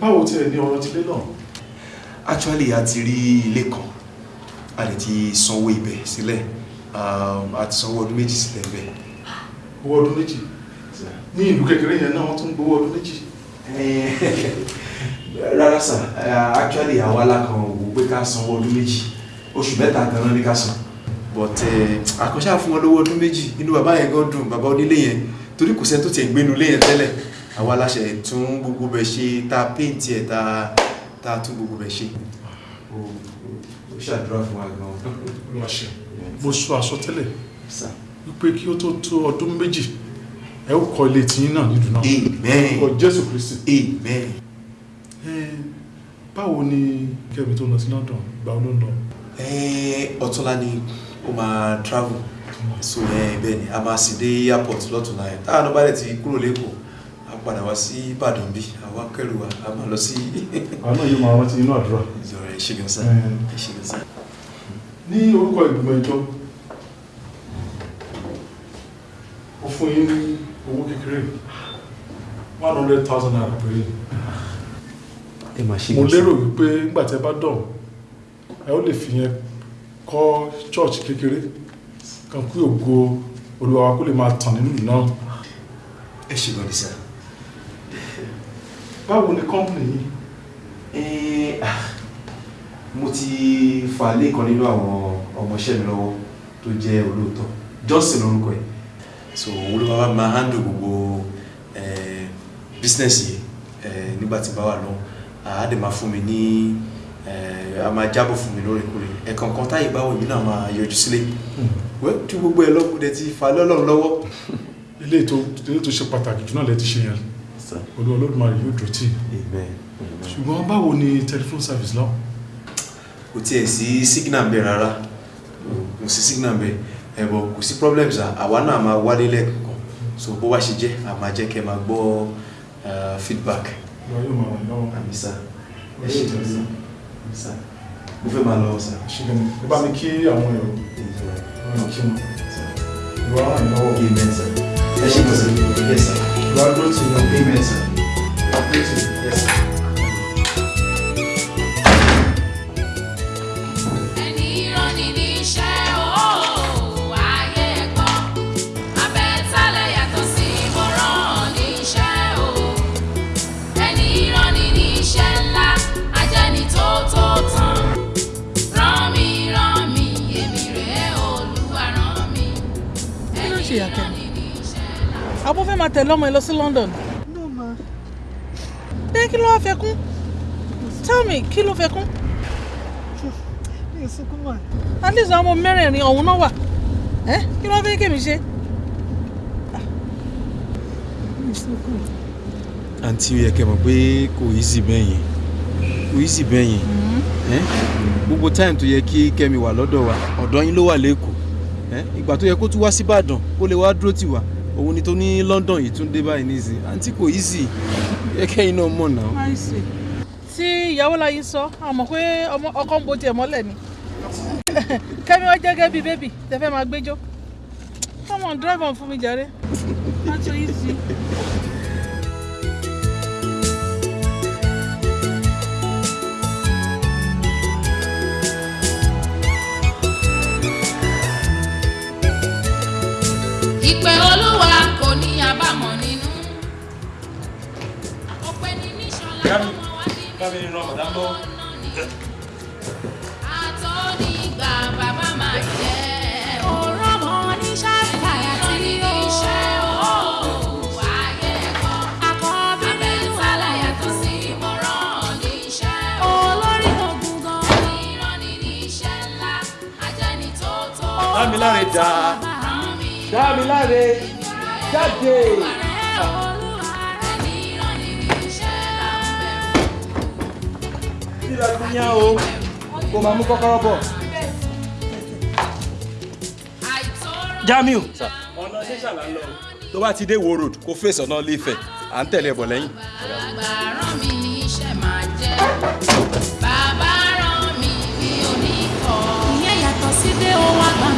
báwo tiẹ̀ ní ọ̀rọ̀ tilé náà. actually a ti rí ilé kan a lè ti sanwó ibẹ̀ sílẹ̀ um, a ti sanwó ọdún méjì sílẹ̀ bẹ́ẹ̀. owó ọdún méjì ní ìlú kékeré yẹn náà wọ́n tún gbowó ọdún méjì. rárá sà actually àwa la kan wò pé ká sanwó ọdún méjì oṣù mẹ́ta gan-an ní ká san but àkànṣe àfún wọn lówó ọdún méjì. Inú bàbá yẹn gan dùn bàbá onílé yẹn. Torí kò sẹ́ni tó tiẹ̀ gbénu lé yẹn tẹ́lẹ̀. Àwa la ṣe tún gbogbo bẹ̀ ṣe ta paint ẹ̀ ta ta tún gbogbo bẹ̀ ṣe. Ó ṣàdúrà fún wa gan. olúwa ṣe mo sọ àsọtẹ́lẹ̀ wípé kí ó tó tó ọdún méjì ẹ ó kọ́ ilé tiyín náà nídùú náà amen. Orúkọ jésù kristi. Amen. báwo ni kẹ́mi tó lọ sí london gbà ó ló ń lọ. Eh, ọ̀túnla ni ó máa travel so bẹ́ẹ̀ ni a máa sì dé airport lọ́túnla yẹn táwọn ọba rẹ̀ ti kúrò lẹ́kọ̀ọ́ a padà wá sí ìbàdàn bí àwa kẹrù wa a máa lọ sí. àwọn náà yóò máa rántí inú àdúrà. ìjọra ẹ ṣe gan sa ẹ ṣe gan sa. ní orúkọ ìgbìmọ̀ ìjọ ó fún yín ní owó kékeré one hundred thousand naira péré. mo lérò wípé nígbà tí ẹ bá dọ̀ ẹ ó lè fi yẹn kọ́ church kékeré kan kí ògo olúwa wa kó lè máa tàn nínú ìlú náà. ẹ ṣe ni sa. báwo ni company yìí. Mo ti fà lé kan nínú àwọn ọmọọṣẹ́ mi lọ́wọ́ tó jẹ́ olóòótọ́ Johnson lórúkọ ẹ̀ so olúwa wa máa handle gbogbo eh, business yìí eh, nígbà tí bá wà lọ àá dẹ̀ máa fún mi ní eh, a máa jábọ̀ fún mi lóòrèkóòrè ẹ̀ẹ̀kan kan táyì báwo èmi náà máa yọjú sílé. Wẹ́ tí gbogbo ẹ̀ lọ́kùn dẹ̀ ti fà lọ́lọ́run lọ́wọ́. <laughs> ilé tó ṣe pàtàkì jù náà lẹ ti ṣe yẹn. Olúwa olódùmarè yóò dúró tì. Í ṣùgbọ́n báwo ni telephone service lọ. kò tiẹ̀ sí signal bẹ́ẹ̀ rárá. Kò sí signal bẹ́ẹ̀. Ẹ̀bọ̀ kò sí problems àwa náà máa wálé lẹ́ẹ̀kan so bó wá ṣe jẹ́ máa jẹ́ kẹ́ máa gbọ́ eh, feedback. Olúwa yóò máa yín lọ́wọ́. àmì sá ẹ ṣe àmì sá mo fẹ́ máa lọ sá. ṣùgbọ́n ẹ bá mi kí àwọn èrò ọ̀rọ̀ kí wọn. ìwà yín lọ́wọ́. amen sá ẹ ṣe tó sá ẹ sá. ìwà dúró tì yín. amen sá. ìwà dúró tì yín. yes sá. Àbọ̀ fẹ́ máa tẹ̀lé ọmọ ẹ lọ sí London. no ma. Bẹ́ẹ̀ kí ló wá fẹ́ kún? Tell me kí ló fẹ́ kún? Mi ò sunkún mà. at least àwọn ọmọ mẹ́rẹ̀ẹ̀rin ọ̀hún náà wà. Ẹ́ kí ló wá fẹ́ kémi ṣe. mi ò sunkún. àǹtí ó yẹ kẹ́ mọ̀ pé kò easy bẹ́ẹ̀ yẹn. Kò easy bẹ́ẹ̀ yẹn. Ẹ́ gbogbo time tó yẹ kí kẹ́mi wà lọ́dọ̀ wa ọ̀dọ̀ yín ló wà lẹ́kọ̀ọ́ ẹ́ ìgbà tó yẹ kó tún wá sí Ìbàdàn kó lè wá dúró tì wá òun ni tó ní London yìí tún dé báyìí nísìn àǹtí kò easy. Yẹ kẹ́yìn náà mọ̀ náà. Tí ìyàwó láyé sọ a mọ̀ pé ọkọ ń bo tiẹ̀ mọ́lẹ̀ ni. <laughs> Kẹ́mi wá jẹ́ gẹ́gẹ́ bíi bébì tẹ fẹ́ máa gbẹ́jọ́ come on drive on fún mi jàre wa nínú àtọ́nígbà bàbá máa jẹ́ ọ̀rọ̀ oníṣẹ́ ìkàyà tí ó ṣe ó ayé ẹ̀kọ́ àkọ́bí nínú abẹ́tálẹ̀ yàtọ̀ sí ìmọ̀ràn oníṣẹ́ olórí ogun gan ìrọ̀nì níṣẹ́ ńlá ajẹ́ni tó tó Dámiláre dá Dámiláre jáde. Síra ti yán o, kò máa mú kọ́kọ́rọ́ bọ̀. Jamiu ọ̀nà ṣẹ́ṣà là ń lọ tó bá ti dé Wo Road kó fèsì ọ̀nà Ilé-Ifẹ̀ à ń tẹ̀lé ẹ̀ bọ̀ lẹ́yìn. rán mi níṣẹ́ máa jẹ́ bàbá rán mi mi ò ní kọ́. ìyẹn yàtọ̀ sí dé ó wá gbà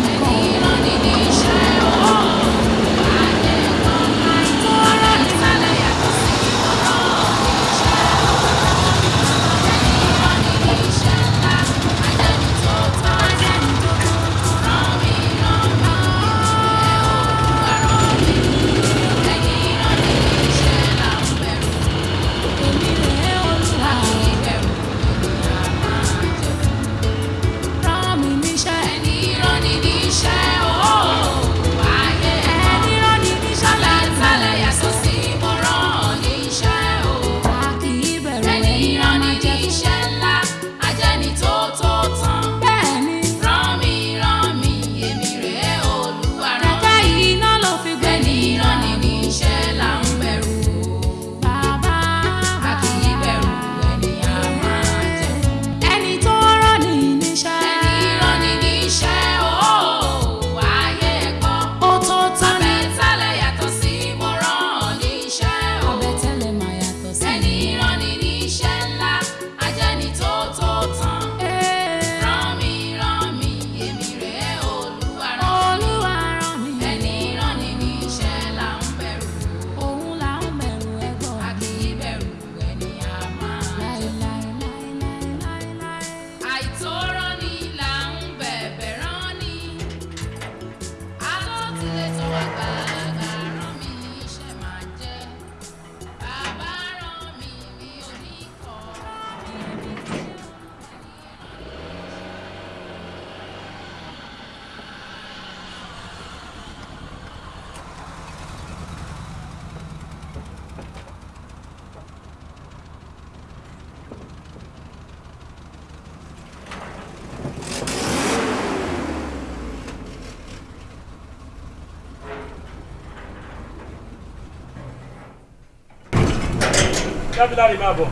dábìlárì máa bọ̀.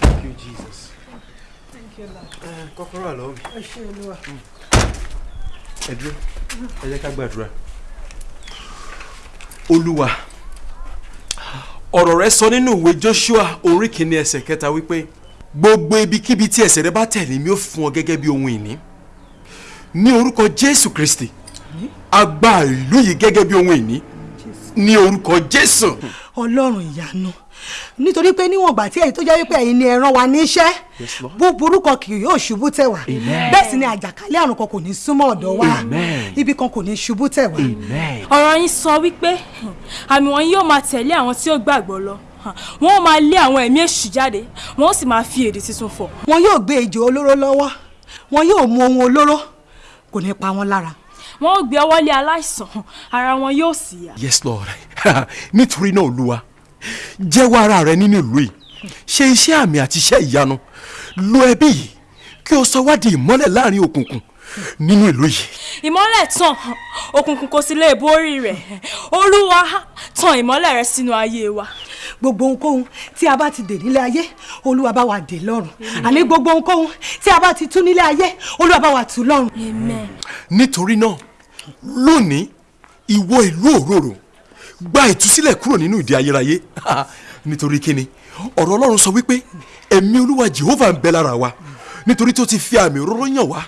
Thank you, Jesus. Thank you, Lord. Kọ́kọ́rọ́ wà lọ́wọ́ mi. Ẹ ṣé Olúwa. Ẹ dúró, ẹ jẹ́ ká gbàdúrà. Olúwa, ọ̀rọ̀ rẹ sọ nínú ìwé Joshua orí kìíní ẹsẹ̀ kẹta wípé gbogbo ibikíbi tí ẹsẹ̀ rẹ bá tẹ̀lé mi ó fún ọ gẹ́gẹ́ bí ohun ìní. Ní orúkọ Jésù Kristi, a gba ìlú yìí gẹ́gẹ́ bí ohun ìní. Ní orúkọ Jésù. Ọlọ́run ìyanu nítorí pé níwọ̀n ìgbà tí ẹ̀yin tó jẹ́ wípé ẹ̀yin ni ẹ rán wa níṣẹ́ búburú kan kì yóò ṣubú tẹ̀ wá bẹ́ẹ̀ sì ni àjàkálẹ̀ àrùn kan kò ní súnmọ́ ọ̀dọ̀ wa ibi kan kò ní ṣubú tẹ̀ wá. ọ̀rọ̀ yín sọ wípé àmì wọn yóò máa tẹ̀lé àwọn tí ó gbàgbọ́ lọ wọn ó máa lé àwọn ẹ̀mí èṣù jáde wọn ó sì máa fi èdè tuntun fọ̀. wọn yóò gbé ejò olóró lọ́wọ́ wọn yóò mu ohun olóró kò ní pa wọn lára. Wọn ó gbé ọwọ́ lé aláìsàn ara wọn yóò sì yá. Yes, Lord. <laughs> Nítorí náà Olúwa, jẹ́wọ́ ara rẹ nínú ìlú yìí. Ṣe iṣẹ́ àmì àti iṣẹ́ ìyanu. Lo ẹbí yìí kí o sọ wá di ìmọ́lẹ̀ láàárín òkùnkùn nínú ìlú yìí. ìmọ́lẹ̀ tàn òkùnkùn kò sì lè borí rẹ̀ olúwa tàn ìmọ́lẹ̀ rẹ̀ sínú ayé wa. gbogbo ohunkóhun tí a bá ti dè nílé ayé olúwa bá wa dè lọ́run àní gbogbo ohunkóhun tí a bá ti tú nílé ayé olúwa bá wa tú lọ́run. Nítorí náà, lónìí, ìwọ ìlú òróró gba ìtúsílẹ̀ kúrò nínú ìdè ayérayé. <laughs> Nítorí kíni, ọ̀rọ̀ Ọlọ́run sọ wípé ẹ̀mí Olúwa Jehova ń bẹ lára wa. Nítorí tó ti fi àmì òróró yàn wá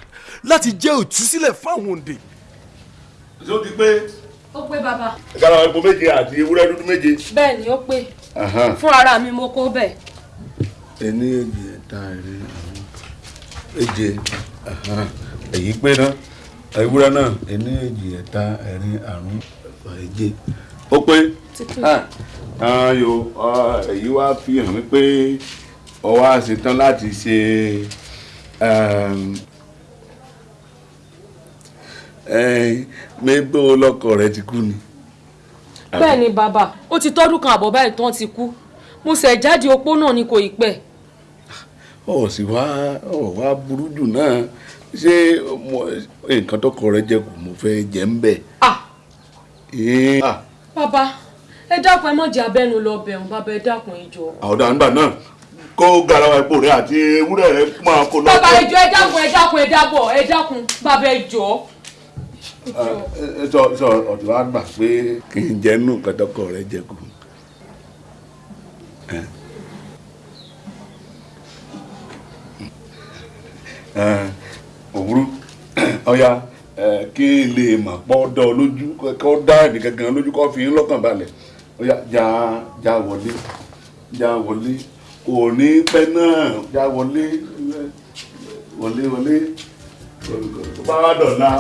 láti jẹ́ ìtúsílẹ̀ fáwọn òǹdè. ṣé ó ti pé ó pé bàbá. kára epo méje àti ewúrẹ́ dúdú méje. bẹ́ẹ̀ ni ó pé Aha. fún ara mi mo kó bẹ́ẹ̀. ẹni èjì ẹ̀ta ẹ̀rin èje aha. èyí pé ná ewúrẹ́ náà. Ẹni èjì ẹ̀ta ẹ̀rin àrún ẹ̀fà èje ó pé. Ayo èyí wá fi hàn mí pé ó wá ṣetán láti ṣe mẹ́gbẹ́ ọlọ́kọ rẹ ti kú ni. bẹ́ẹ̀ ni bàbá. Ó ti tọ́dún kan àbọ̀ báyìí tán ti kú. Mo ṣẹ̀ jáde opó náà ni kò ì pẹ́. ọ̀ sì wá ọ̀ wá burú jù náà ṣé mo- nǹkan tọkọ rẹ jẹ kù mo fẹ́ jẹ ń bẹ̀. Ee, ah, bàbá ẹ dákun ẹ má jẹ́ abẹ́nu lọ bẹ̀rùn bàbá ẹ dákun ẹ jọ̀ọ́. ọ̀dà nígbà náà kó garawa epo rẹ àti ewúrẹ́ rẹ máa kó lọ. bàbá ẹ jọ̀ọ́ ẹ dákun ẹ dákun ẹ dábọ̀ ẹ dákun bàbá ẹ. Ah, ẹ sọ sọ ọ̀dọ̀ wa gbà pé kì í jẹ́ nù nǹkan tọkọ rẹ jẹ kù. Eh. Òwúrú <clears throat> ọ̀ya kí n lè mà pọ́ dọ́ lójú kọ́ dá ẹ̀mí gangan lójú kọ́ fi lọ́kàn balẹ̀. Ọ̀ya já já wọlé já wọlé. Kò ní pẹ́ náà já wọlé wọlé wọlé. Tó bá wà dọ̀la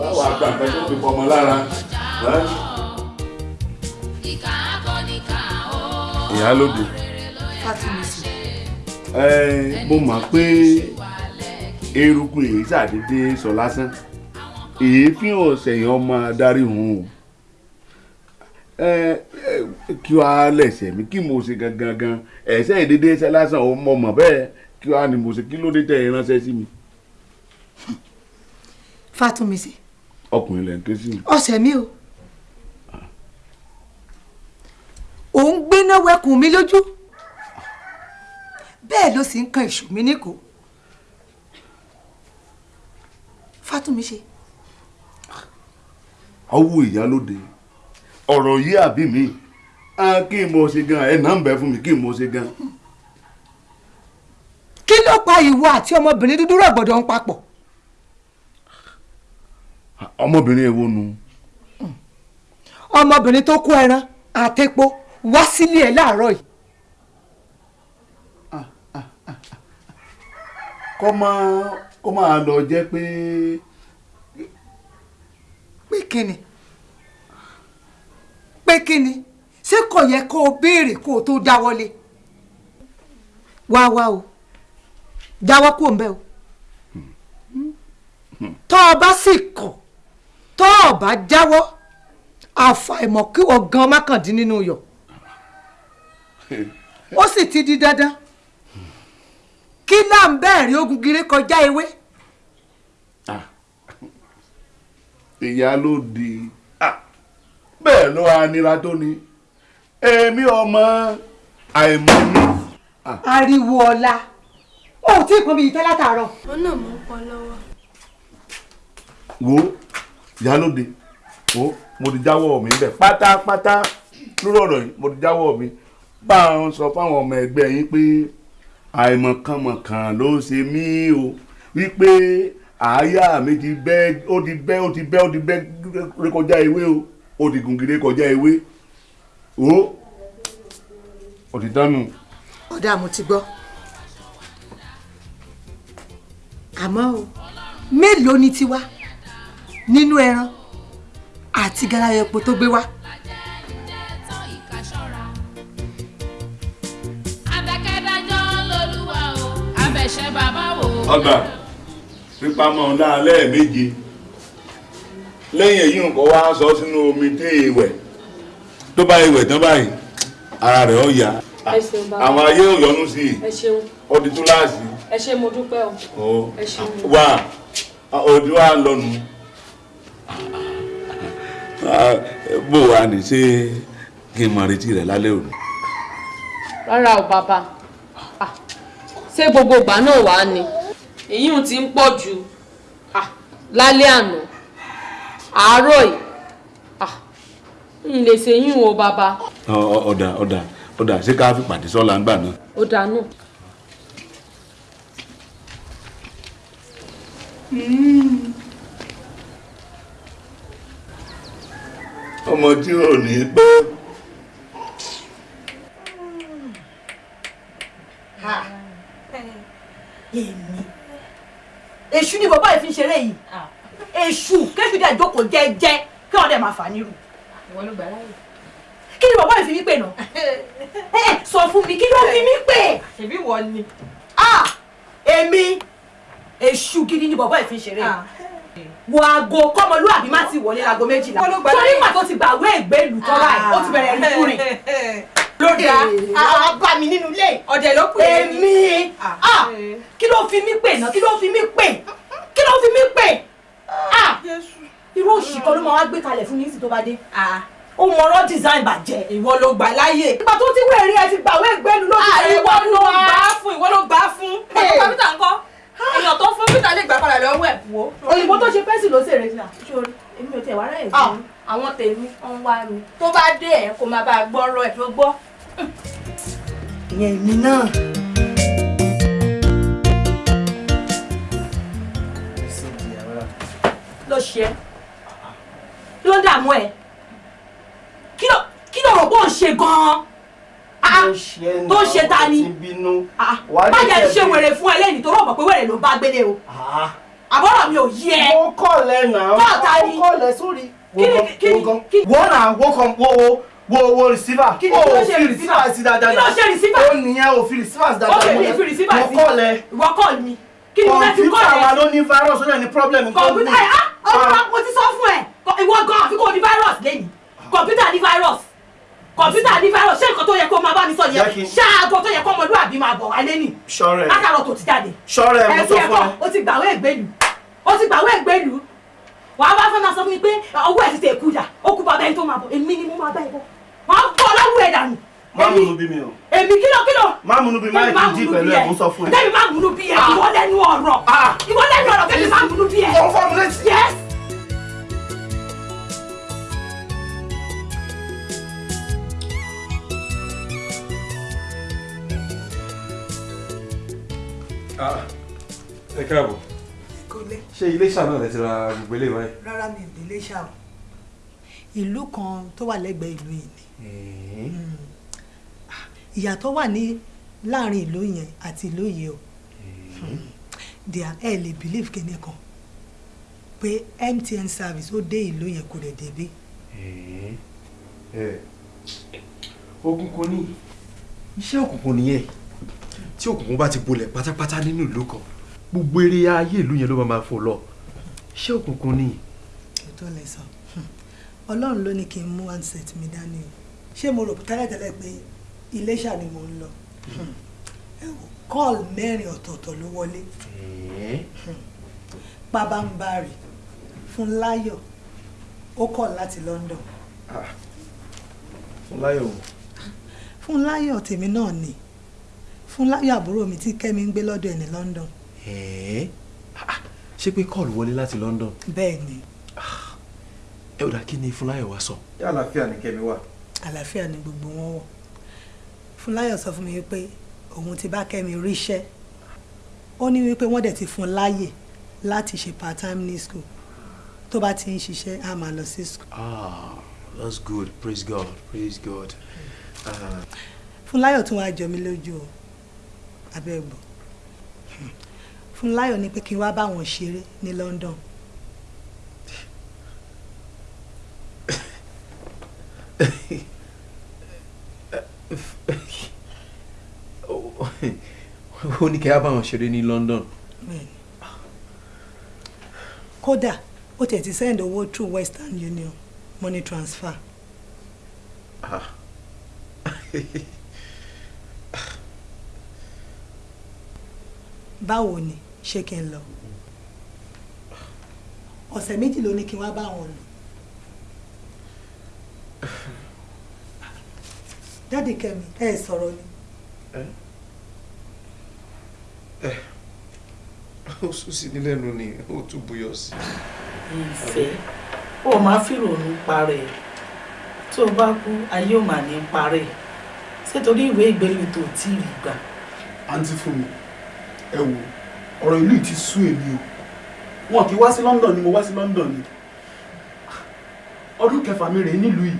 wà wà gbà pẹ́ tó fi fọmọ lára. ẹ́? ìyálóde. Ẹ mo mọ̀ pé eruku èyí ṣàdédé sọ lásán. Èéfín ọ̀sẹ̀yìn ọmọ adarí hùn o. Kí wàá lẹ̀sẹ̀ mi kí mo ṣe gangan gan? Ẹ̀sẹ̀ ìdédé ṣe lásán o mọ̀ mọ̀ bẹ́ẹ̀. Kí wàá ní mo ṣe? Kí ló dé tẹ̀ ránṣẹ́ sí mi? Fátómisì ọkùnrin lẹ̀ ń ké sí mi. ọ̀sẹ̀ mi o. Òun gbéná wẹkùn mi lójú. Bẹ́ẹ̀ ló sì ń kan ìṣù mi níkò Fátómisì ọwọ́ ìyálóde ọ̀rọ̀ yìí àbí mi. Kí n mo ṣe gan ẹ̀ náà ń bẹ fún mi kí n mo ṣe gan. kí ló pa ìwọ àti ọmọbìnrin dúdú rọ̀gbọ̀dọ̀ ń papọ̀? Ọmọbìnrin èwo nu. ọmọbìnrin tó kó ẹran àtẹ̀pọ̀ wá sílé ẹ̀ láàárọ̀ yìí. Kọ́ máa kọ́ máa lọ jẹ́ pé pé kíni? Pé kíni? Ṣé kò yẹ kó o béèrè kó o tó dáwọ́lé? Wá wá o. Dáwọ́ kó ń bẹ́ o. Tọ́ ọ bá sì kọ̀ tọ́ ọ bá jáwọ́ àfàìmọ̀ kí wọ́n gan mákàndín yọ̀ ó sì ti di dandan kí náà ń bẹ́ẹ̀rí ogun gire kọjá ewé? Ìyálóde ah, bẹ́ẹ̀ ló wá nira tó ni. Èmi ọmọ àìmọ̀ mi. ariwo ọlá. O ò tí ì pọn mi yìí tẹ́ látàárọ̀. wọn náà mọ pọ lọ́wọ́. wo ìyálóde wo mo ti jáwọ́ mi bẹ̀ pátápátá lórí ọ̀rọ̀ yìí mo ti jáwọ́ mi. Bá a sọ fáwọn ọmọ ẹgbẹ́ yín pé àìmọ̀kànmọ̀kàn ló ṣe mí o wípé àáyá mi ti bẹ́ ó ti bẹ́ ó ti bẹ́ ó ti bẹ́ rékọjá ewé o ó ti gùn gèrè kọjá ewé o ó ti dánu. ọ̀dà mo ti gbọ́ àmọ́ o mélòó ni tiwa nínú ẹran àti garawa epo tó gbé wá. Abẹ́ṣẹ́ bàbá wò. Ọgbà pípamọ́ náà lẹ́ẹ̀méje lẹ́yìn èyí nǹkan wá sọ sínú omi tí ìwẹ̀. Tó bá ìwẹ̀ tán báyìí ara rẹ̀ ó yá. Àwọn ayé ò yọnu sí. I ẹ ṣeun. Ó di túláàsì. Ẹ ṣe mo dúpẹ́ o. Ó ẹ ṣeun wà òdi wa lọnu. Bó wa ní ṣé kí n máa retí rẹ̀ lálẹ́ òní. rárá o bàbá. Ah, ṣé gbogbo ìgbà náà wà ní èyí ò ti ń pọ̀ jù Ah, lálẹ́ àná àárọ̀ yìí Ah, n lè ṣe yín o bàbá ọ̀dà ọ̀dà ọ̀dà ṣé ká fi pàdé sọ́la ńgbà náà. ó dànù. ọmọ tí ò ní pẹ́ jókòó jẹ́jẹ́ kí wọ́n dẹ̀ máa fà nírú. ìwọ ló gbà láyè. kí ni bàbá yìí fi mí pè náà? Ẹ <laughs> sọ fún mi kí ló fi mí pè. ṣèbí wọ ni. ah èmi èṣù gidi ni bàbá yìí fi ń ṣeré. Yìí wo aago kọ́mọlúwàbí má ti wọlé láago méjìlá. Torí láyè. ìgbà tó ti gbàwé ìgbélú tọ́lá ẹ̀ ó ti bẹ̀rẹ̀ rí kúrin. <laughs> Lóde àwọn bá mi nínú ilé. Ọ̀dẹ̀ ló pè é èmi. Ah. Kí ló fi mí pè náà? Kí ló fi mí pè? Kí ló fi mí pè? Ah irú òṣì kan ló máa wá gbé kalẹ̀ fún nísì tó bá dé. Ó mọ̀rọ̀ design bàjẹ́. Ìwọ ló gbà láyè. ìgbà tó ti wéèrè ẹ ti gbàwé ìgbélú ló ti Ah, bẹ̀rẹ̀ ìwọ ló gbà á fún ìwọ ló gbà á fún. Ọkọ peter ńkọ́? Èèyàn tó fún peter lè gbà padà lọ́wọ́ ẹ̀ wò. òyìnbó tó ṣe pẹ́sì ló ṣèrè sí sórí èmi ò tiẹ̀ wá ráyè fún. Àwọn tèmi ń wá mi. Tó bá dé ẹ̀ kó máa bá a gbọ́rọ̀ ẹ̀ tó gbọ́. ìyẹn èmi náà. ló ṣe é kí ló ń dààmú ẹ kí ló kí ló rò pé ò ń ṣe gan-an Ah, tó ń ṣe ta ni Ah, má jẹ́ ṣe wèrè fún ẹ lẹ́yìn tó rọ̀ mọ̀ pé wèrè ló bá gbélé o àbọ̀rọ̀ mi ò yí ẹ. mo kọ́ lẹ náà Kọ́ ta ni? mo kọ́ lẹ sórí. Ni- ni- ni- wọ́n náà wọ́n kàn wo wo wo receiver. Kí ni fi receiver? sí dáadáa Kí ṣe receiver? ó nìyẹn ò fi receiver ó dáadáa. mo kọ́ lẹ. ìwọ kọ́ mi kí ni mo fẹ́ fi kọ́ kọ̀ǹpútà wa ẹ. ló ní virus ní problem. kọ̀ǹpútà ẹ ah ọ̀rọ̀ mo ti sọ fún ẹ. Ìwọ gan àfi kò ní virus lẹ́yìn kọ̀ǹpútà ní virus. Kọ̀ǹpútà ní virus. Ṣé nǹkan tó yẹ kó máa bá mi sọ Jẹ́ kí yẹn n- ṣáàgó tó yẹ kó ọmọlúwàbí máa bọ̀ wálé nì Ṣọ́rẹ́. látàrọ̀ tó ti jáde. Mo ẹ sọ fi fún ẹ. o ti gbàwé ìgbélu o ti gbàwé ìgbélu wàá bá fẹ́ máa sọ fún mi pé ọwọ́ ẹ̀ ti tẹ̀ kú dà ó kú bàbá ẹni tó máa bọ̀. Èmi ni mo máa bá ẹ bọ̀. Wàá bọ̀ lọ́wọ́ ẹ̀ dànù má múnú bí mi o. èmi kílò kílò má múnú bí máa ti dí pẹ̀lú ẹ̀ mo sọ fún ẹ. Tẹ́mi máa múnú bí ẹ, ìwọ lẹ́nu ọ̀rọ̀. Ìwọ lẹ́nu ọ̀rọ̀ tẹ́mi máa múnú bí ẹ. Ó fọ́ mi létí. Yes. ẹ káàbọ̀ ṣé iléṣà náà lẹ ti ra gbogbo eléyìí báyìí. rárá mi ò délé ṣá o ìlú kan tó wà lẹ́gbẹ̀ẹ́ ìlú yìí ni. Ah, ìyàtọ̀ wà ní láàárín ìlú yẹn àti ìlú yìí o. Díà ẹ lè believe kíní kan pé MTN service ó dé ìlú yẹn kò dẹ̀ débí. Òkùnkùn ní iṣẹ́ òkùnkùn nìyẹn. Tí òkùnkùn bá ti bolẹ̀ pátápátá nínú ìlú kan gbogbo eré ayé ìlú yẹn ló máa fò lọ. Iṣẹ́ òkùnkùn ní. tó lẹ sọ. Hmm. ọlọ́run ló ní kí n mú handset mi dání o. Ṣé mo rò tẹ́lẹ̀tẹ́lẹ̀ pé iléṣà ni mo ń lọ. Ẹ wò kọ́ọ̀lù mẹ́rin ọ̀tọ̀ọ̀tọ̀ ló wọlé. Pabambarì fún láyọ̀ ó kọ̀ láti London. Fúnláyọ̀ o. Fúnláyọ̀ tèmi náà ni. Fúnláyọ̀ àbúrò mi tí Kẹ́mi ń gbé lọ́dọ̀ ẹ̀ ní London. Ṣé pé kọ́ọ̀lù wọlé láti London? Bẹ́ẹ̀ ni. Ẹ ò dá kí ni Fúnláyọ̀ wá sọ. Ṣé àlàáfíà ni Kẹ́mi wà? àlàáfíà ni gbogbo wọn wọ̀ Fúnláyọ̀ sọ fún mi wípé òun ti bá Kẹ́mi ríṣẹ́. Ó ní wípé wọ́n dẹ̀ ti fún un láàyè láti ṣe part time ní school. Tó bá ti ń ṣiṣẹ́ á máa lọ sí school. ah that's good. Praise God. Praise God. Ah, Fúnláyọ̀ tún wá jọ mí lójú o abẹ́gbọ̀ Fúnláyọ̀ ní pé kí n wá bá wọn ṣeré ní London <laughs> ó ní kí á bá wọn ṣeré ní London. Kódà ó tiẹ̀ ti send owó through Western Union money transfer. Ah. <laughs> báwo ni? Ṣé kí n lọ? Ọ̀sẹ̀ méjì ló ní kí n wá bá wọn lò <laughs> dáàdì Kẹ́mi. Ẹ ẹ sọ̀rọ̀ ni. Ó sùn sí ní lẹ́nu ni ó tún buyọ̀ sí. ìfẹ́. Ó máa fìrònú parẹ́. Tó o bá kú ayé ò mà ní parẹ́. Ṣé torí ìwé ìgbélú tó tí ì rí gbà. àǹtí fún mi ẹ wò ọ̀rọ̀ ìlú ti sú èmi o. Wọn kì í wá sí London ni mo wá sí London ni. Ọdún kẹfà mi rèé nílùú yìí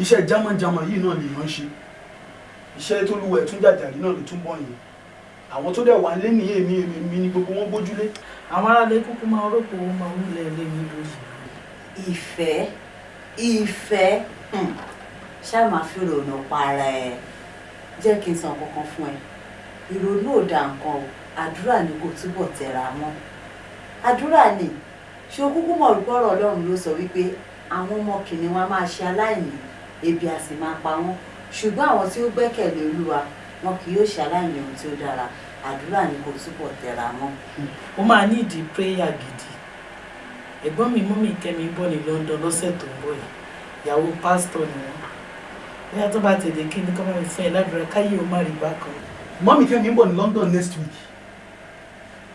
iṣẹ́ jámánjámán yìí náà lèèyàn ṣe. Iṣẹ́ tó lúwẹ̀ tún jàjàrí náà ló tún bọ̀ yẹn. Àwọn tó dẹ̀ wà lé ní èmi èmi ni gbogbo wọn gbójúlé. àwọn aráàlú kúkú máa rọ́pò owó máa ń lẹ̀ lé mi lóyè. ìfẹ́ ìfẹ́ hmm, ṣáà máa fi rònú para ẹ. Jẹ́ kí n sọ kankan fún ẹ. Ìrònú ò da nǹkan o. Àdúrà ni kò túbọ̀ tẹra mọ́. Àdúrà ni. Ṣé o kúkú mọ̀ wípé ọ̀rọ̀ ọlọ́run ló sọ wípé àwọn ọmọ kìnìún wa máa ṣe aláìní ebi a sì máa pa wọ́n. Ṣùgbọ́n àwọn tí ó gbẹ́kẹ̀lé olúwa wọn kì yóò ṣe aláìní ohun tí ó dára. Àdúrà ni kò túbọ̀ tẹra mọ́. ó máa ní ìdí prayer gidi. Ẹ̀gbọ́n mi mú mi kẹ́mi bọ̀ ní London lọ́sẹ̀ tó ń bọ̀ yìí. Ìyàwó pásítọ̀ ni wọ́n. Bóyá tó bá tètè kí ni kọ́ máa fẹ́ ẹ ládùúrà? Káyé o má rí bákan. mọ́mí kẹ́mi ń bọ̀ ní London next week.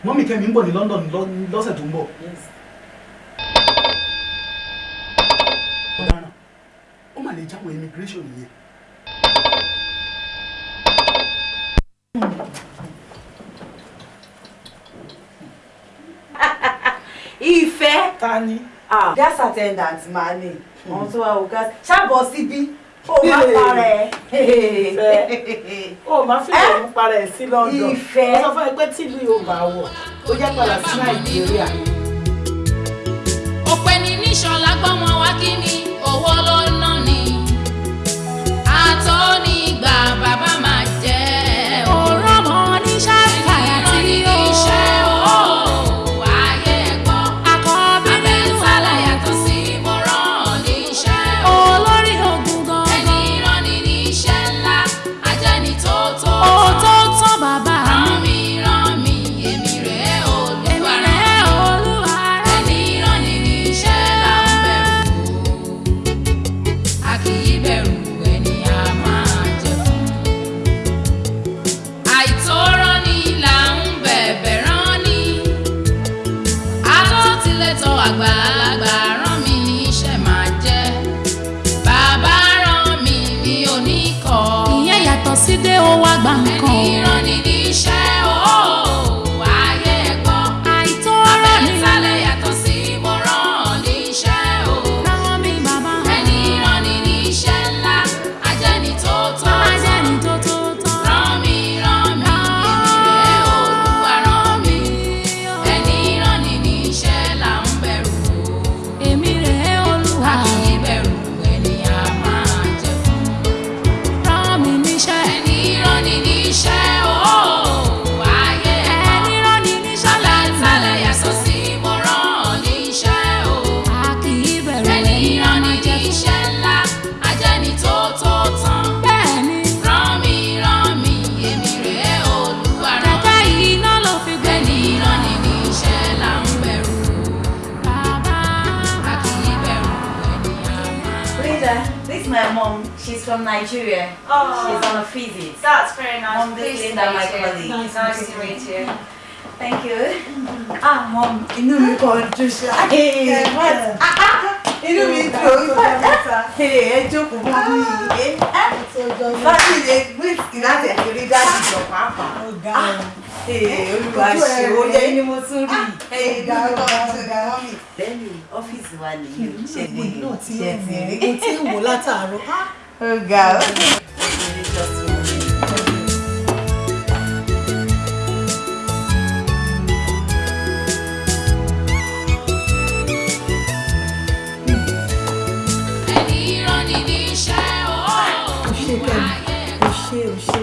Mọ́mí kẹ́mi ń bọ̀ ní London lọ́- lọ́sẹ̀ tó ń bọ̀. Ó lè jáwọ́ immigration yẹn. ìfẹ́. ta ni. ah gas attendant máa ní àwọn tó wá wo gas ṣàbọ̀ síbí ó máa para ẹ. Ìfẹ́. ó máa fi rònú para ẹ̀ sí London. Ìfẹ́. ó sọ fún ẹ pé tíìlù yóò bá wọ̀ ó jẹ́ padà sí Nàìjíríà. òpè ní níṣọlá gbọ́mọ wá kí ni owó ló ná ni àtọ́ nígbà bàbá máa from Nigeria. Oh. She's on a visit. That's very nice. Mom, this is to Linda, meet my you. colleague. Nice, nice to meet you. Thank you. Ah, mom, inú mi kàn dùn ṣá. Hey, what? Inú mi dùn. Ẹ jókòó mọ́ mi yìí. Fáṣí lè gbé ìrántẹ̀ kiri dájú jọ pàápàá. Olúwa ṣe yẹ ní mo tún rí. Ìgbà Bẹ́ẹ̀ni, ọ́fíìsì wa nìyí. Ṣé ti ṣe ti ń wò látàárọ̀. Ó ga ó. ẹni rán ni níṣẹ́ o. o ṣe kẹ́mi o ṣe o ṣe.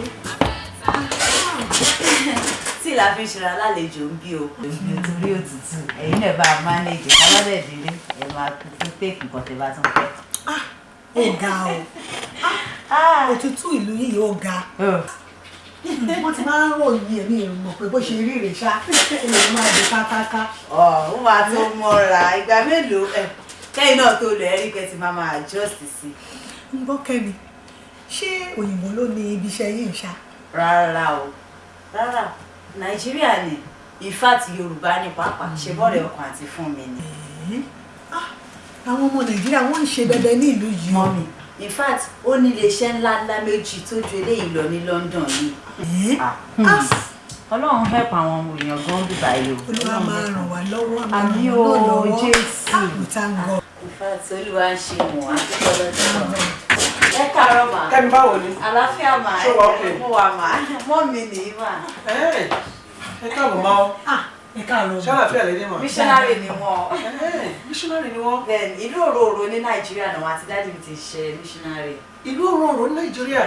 tí la fi ń ṣe alálejò ń bí o nítorí òtútù ẹ̀yin náà bá a mánéjì kábàdẹ̀ délé ẹ̀ máa kú fún téèkì kan tẹ́ bá tún fẹ́. Ó ga o. Òtútù ìlú yìí ó ga. Wọ́n ti máa ń ròyìn ẹ̀mí ìrùmọ̀ pé bó ṣe rí rèé ṣá. Èèyàn máa dé kákáká. ọ̀ ó máa tó mọ́ra. Ìgbà mélòó ẹ̀ kẹ́yìn náà tó lọ ẹ̀rí kẹ́tì máa máa adjust sí. ń gbọ́ kẹ́mi ṣé òyìnbó ló ní ibi iṣẹ́ yìí ń ṣá. rárá o. Rárá. Nàìjíríà ni. In fact yorùbá ní pàápàá. Ṣe bọ́ọ̀lù ọkàn àti fún mi ni. Àwọn ọmọ nàìjíríà wọ́n ń ṣe bẹbẹ ní ìlú yìí. mọ́mi in fact ó ní iléeṣẹ́ ńlá ńlá méjì tó ju eléyìí lọ ní london yìí. Ah, hmm. ọlọ́run help àwọn èèyàn gan bíbá yìí o. olúwa máa ràn wá lọ́wọ́ àmì o jésù. thank God. in fact olúwa ń ṣe mọ̀ lọ́dún náà. ẹ káàárọ̀ mà. Kẹ́mi báwo ni? àlàáfíà mà okay? mo wà mà mọ́ mi nìyí mà. Ẹ ẹ káàbọ̀ máa. Ẹ káàárọ̀. Àlàáfíà lè dé mà? missionary ni wọn. missionary ni wọn. bẹ́ẹ̀ni ìlú òróró ní nàìjíríà náà àti dájú mi ti ṣe missionary. Ìlú òróró ní nàìjíríà.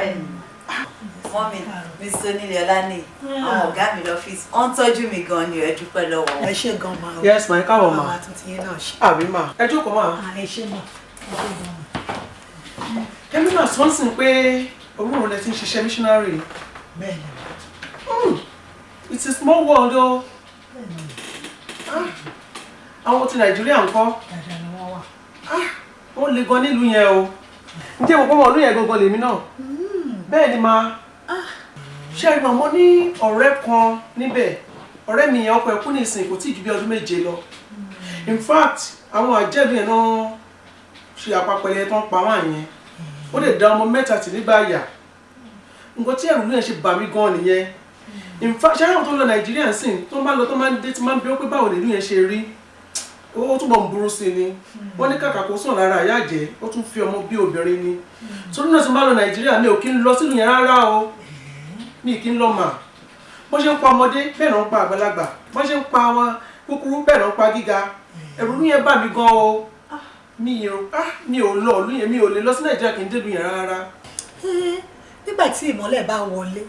wọ́n mi mi sọ nílẹ̀ ọlá ní àwọn ọ̀gá mi lọ́fíìsì wọ́n ń tọ́jú mi gan ni ẹ dúpẹ́ lọ́wọ́ ẹ ṣe gan ma o. Yes, ma, ẹ káàbọ̀ ma. àwọn àtúntì yẹn náà ṣe. Àbí mà. Ẹ jókòó mà. ẹ ṣe ma. Kẹ́mi náà sọ ń sìn pé òróró lẹ ti ń ṣiṣẹ́ missionary. bẹ́ẹ̀ni Hmm, It's a small world o. Ah, Àwọn ti Nàìjíríà ń kọ́. dáadáa ni wọ́n wà. Wọ́n le gan nílùú yẹn o. Ǹjẹ́ mo pọ́ wọn ìlú yẹn gangan lèmi náà? Bẹ́ẹ̀ ni ma. Ṣé ẹ mọ̀ ní ọ̀rẹ́ kan níbẹ̀? Ọ̀rẹ́ mi yẹn ọkọ ẹ̀ kú nísìnyí kò tí ì ju bí ọdún méje lọ. In fact, àwọn àjẹ́bí yẹn náà ṣe àpapẹ̀lẹ̀ ń pa wọ́n yẹn. Ó lè da ọmọ mẹ́ta tì nígbà àyà. Nǹkan tí ẹ̀rù yẹn ṣe bà mí gan nìyẹn. In fact, àwọn tó ń lọ Nàìjíríà sìn tó ń bá lọ tó máa ń dé tí máa ń bí ó pé báwo nìlú yẹn ṣe rí? Ó túbọ̀ ń burú sí ni. Wọ́n ní kàkà kó sùn lára àyà jẹ́, ó tún fi ọmọ bí obìnrin ni. Torí náà tí bá lọ Nàìjíríà mi ò kí ń lọ sílùú yẹn rárá o. Mi kì í lọ mà. Bó ṣe ń pa ọmọdé bẹ́ẹ̀ náà ń pa àgbàlagbà. Bó ṣe ń pa àwọn kúkúrú bẹ́ẹ̀ náà ń pa gíga. Ẹ̀rù ìlú yẹn bà mí gan o. Mi ò ah, mi ò lọ ìlú yẹn mi ò lè lọ sí Nàìjíríà kì í dé ìlú yẹn rárá. Ẹ́, nígbà tí ìmọ́lẹ̀ bá wọlé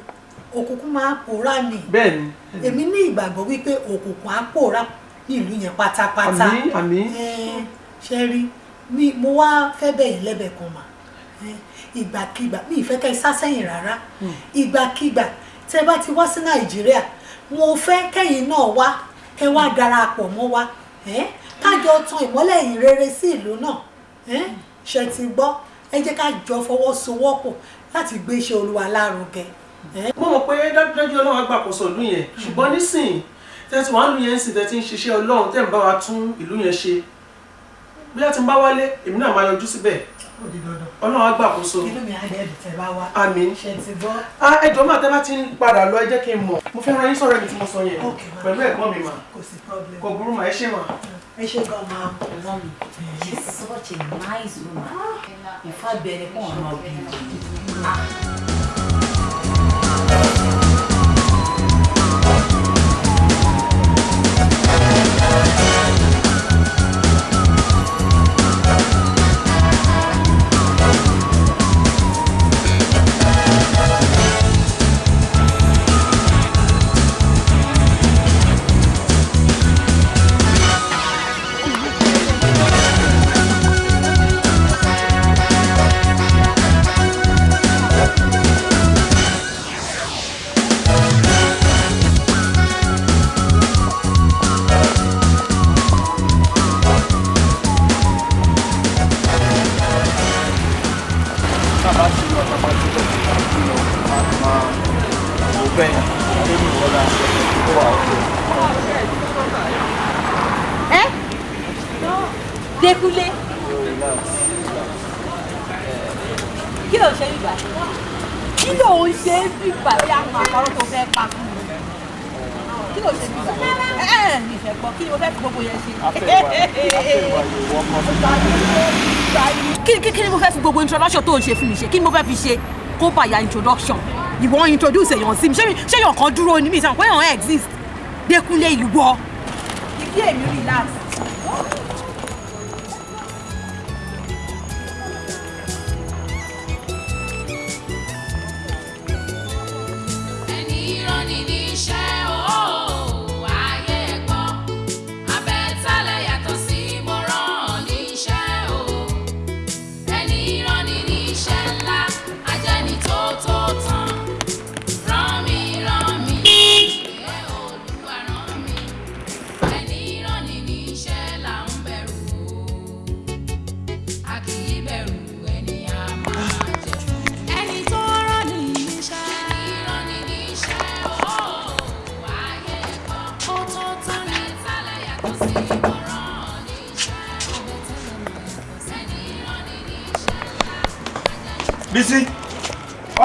òkùnkùn máa pòórá ni. Bẹ́ẹ̀ni. èmi ní ìgbàgbọ́ wípé òkùnkùn á pòórá ní ìlú yẹn pátápátá. Àmín, àmín. Ṣe rí? Mi mo wá fẹ́ bẹ̀yìn lẹ́bẹ̀ẹ́ kan mà. Ìgbàkigbà mi ìfẹ́ kẹ́ ẹ sá sẹ́yìn rárá. Ìgbàkigbà tẹ́ bá ti wá sí nàìjíríà mo fẹ́ kẹ́yìn náà wá kẹ́ wá darapọ̀ mọ́ wa. Kájọ tan ìmọ́lẹ̀ yìí rere sí ìlú náà. Ṣe ti gbọ́? Ẹ jẹ́ ká jọ fọwọ́sowọ́pọ̀ láti gbé iṣẹ́ olúwa lárugẹ. Mo mọ̀ pé dájúdájú ọlọ́run agbàkóso ìlú yẹn ṣùgbọ́n nísìnyí tẹ́tí wàá lu yẹn ń sìn tẹ́tí ń ṣiṣẹ́ ọlọ́run tẹ́ ń bá wa tún ìlú yẹn ṣe bóyá tí ń bá wálé èmi náà máa yọjú síbẹ̀ ọlọ́run agbàkóso inú mi á dẹ̀ dùn tẹ́ bá wá. àmín ṣe ti gbọ́. ah ẹjọ́ máa tẹ́ bá ti ń padà lọ ẹ jẹ́ kí n mọ̀ mo fẹ́ ran yín sọ̀rọ̀ ẹni tí mo sọ yẹn pẹ̀lú ẹ̀gbọ́n mi mà kò sí problem. kò burú mà ẹ ṣe mà. ẹ ṣe gan ma. Mommy, she's such a nice woman. Fact, bẹ̀rẹ̀ fún ọ̀nà bí. Kí kí ni mo fẹ́ fi gbogbo introduction tó ń ṣe fún mi ṣe? Kí ni mo fẹ́ fi ṣe kó bàyà introduction? Ìwọ introduce èèyàn sí mi. Ṣé èèyàn kan dúró ní mi ìsàn pé èèyàn exist? Dékúnlé ìwọ. Ìdí èmi relax.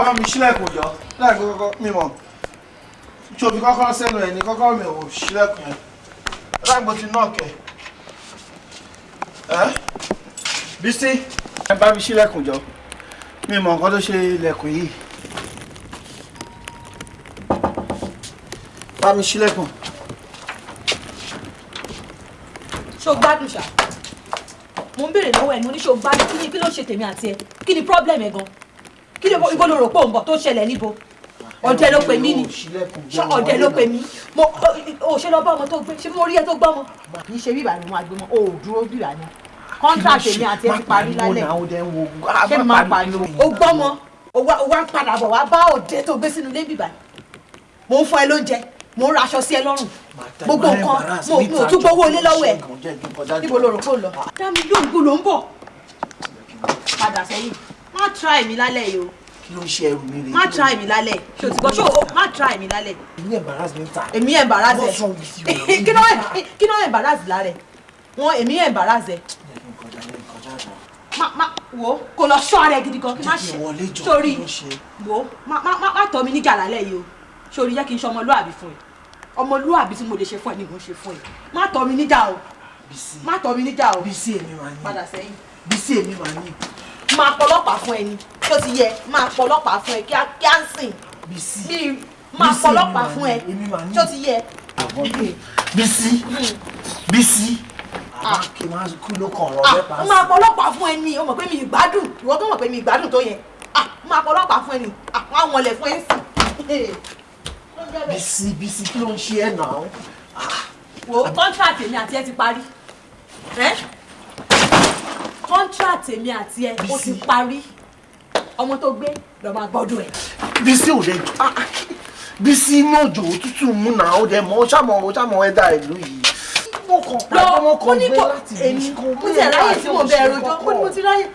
Ọmọ mi ṣílẹ̀kùn yọ. Láì kọ́kọ́ mímọ̀ fi kọ́kọ́ sẹ́nu ẹ̀ ní kọ́kọ́ mi ò ṣílẹ̀kùn yẹn. Láìpò ti náà kẹ̀ ẹ́? Bísí ẹ bá mi ṣílẹ̀kùn jọ. Mi mọ̀ nǹkan tó ṣe ilẹ̀kùn yìí. Bá mi ṣílẹ̀kùn. ṣó mo ń béèrè lọ́wọ́ ẹ̀ ní oníṣó gbádùn? Kí ni kí ló ṣe tèmi àti ẹ? Kí ni problem ẹ gan kí ni ibo ló rò pé òun bọ̀ tó ṣẹlẹ̀ níbo? Ọ̀dẹ ló pè mí ni. Ṣé ọ̀dẹ ló pè mí? Mo ò ṣe lọ bá ọmọ tó gbé? Ṣé mo rí ẹ tó gbọ́ ọmọ? Kì í ṣe bíbà ni mo máa gbé mọ́. O ò dúró bíbà ni. Contract èmi àti ẹ ti parí lálẹ́. ṣé mo máa pariwo o gbọ́ ọmọ. O wá ń padà bọ̀ wá bá ọ̀dẹ tó gbé sínú ilé bíbà mo ń fún ẹ lóúnjẹ. Mo ń raṣọ sí ẹ lọ́rùn. Gbogbo nǹkan. mo mo tún gbowó ilé lọ́wọ́ ẹ̀. Níbo lo rò kó lọ. dá mi gbó ló ń bọ̀? Padà sẹ́yìn má try mi lálẹ́ yìí o. Kí ló ń ṣe ẹrù mi rè? Má try mi lálẹ́. Ṣé o ti gbọ́? Ṣé o má try mi lálẹ́. èmi embarrass mi ta. èmi embarrass ẹ. <laughs> kí ló embarrass lára ẹ? Wọn èmi embarrass ẹ. Má má wo kò lọ ṣọ́ ara ẹ gidi gan. Kí má ṣe. sórí wo má má má tọ́ mi níjà lálẹ́ yìí o. Sórí jẹ́ kí n ṣe ọmọlúàbí fún ẹ. Ọmọlúàbí tí mo lè ṣe fún ẹ ni mo ṣe fún ẹ. Má tọ́ mi níjà o. Má tọ́ mi níjà o. Padà sẹ́yìn. Bísí èmi máa ní máa pọlọ́pàá fún ẹ ni tó ti yẹ máa pọlọ́pàá fún ẹ kíá kíá ń sìn. Bí máa pọlọ́pàá fún ẹ tó ti yẹ. Bísí Bísí n máa kú ló kàn ọ̀rọ̀ Ah, mẹ́ta máa pọlọ́pàá fún ẹ ni o mọ̀ pé mi ì gbádùn ìwọ tó mọ̀ pé mi ì gbádùn tó yẹ Ah, máa pọlọ́pàá fún ẹ ni Ah, wọ́n á wọlé fún ẹ ń sìn. Bísí Bísí kí ló ń ṣe ẹ̀ náà. wo contract èmi àti ẹ ti parí contract èmi àti ẹ ó ti parí ọmọ tó gbé lọ máa gbọ́dọ̀ ẹ. Bísí ò lè jọ Bísí inú òjò òtútù mú náà ó dẹ̀ mọ́ ó ṣàmọ̀ ó ṣàmọ̀ ẹ̀dá ìlú yìí. mo kàn pàdé mo kàn gbé láti èmi mo ti ẹ̀ ráyè tí mo bẹ ẹ̀rọ jọ ní mo ti ráyè.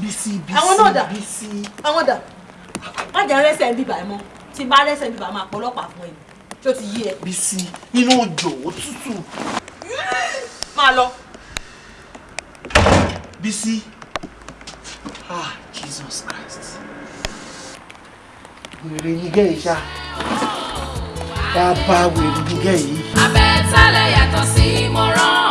Bísí Bísí àwọn náà dà àwọn dà má jẹ́ rẹ́sẹ̀ ń bíbà ẹ̀ mọ́ tí bá rẹ́sẹ̀ ń bíbà máa pọlọ́pàá fún ẹ tó ti yí ẹ. Bísí inú òjò òtútù. máa lọ. BC. Ah, Jesus Christ. Wèrè yín gẹ́ ìṣá. Bàbá wèrè yín gẹ́ yìí. Abẹ́tálẹ̀ yàtọ̀ sí mọ̀ràn.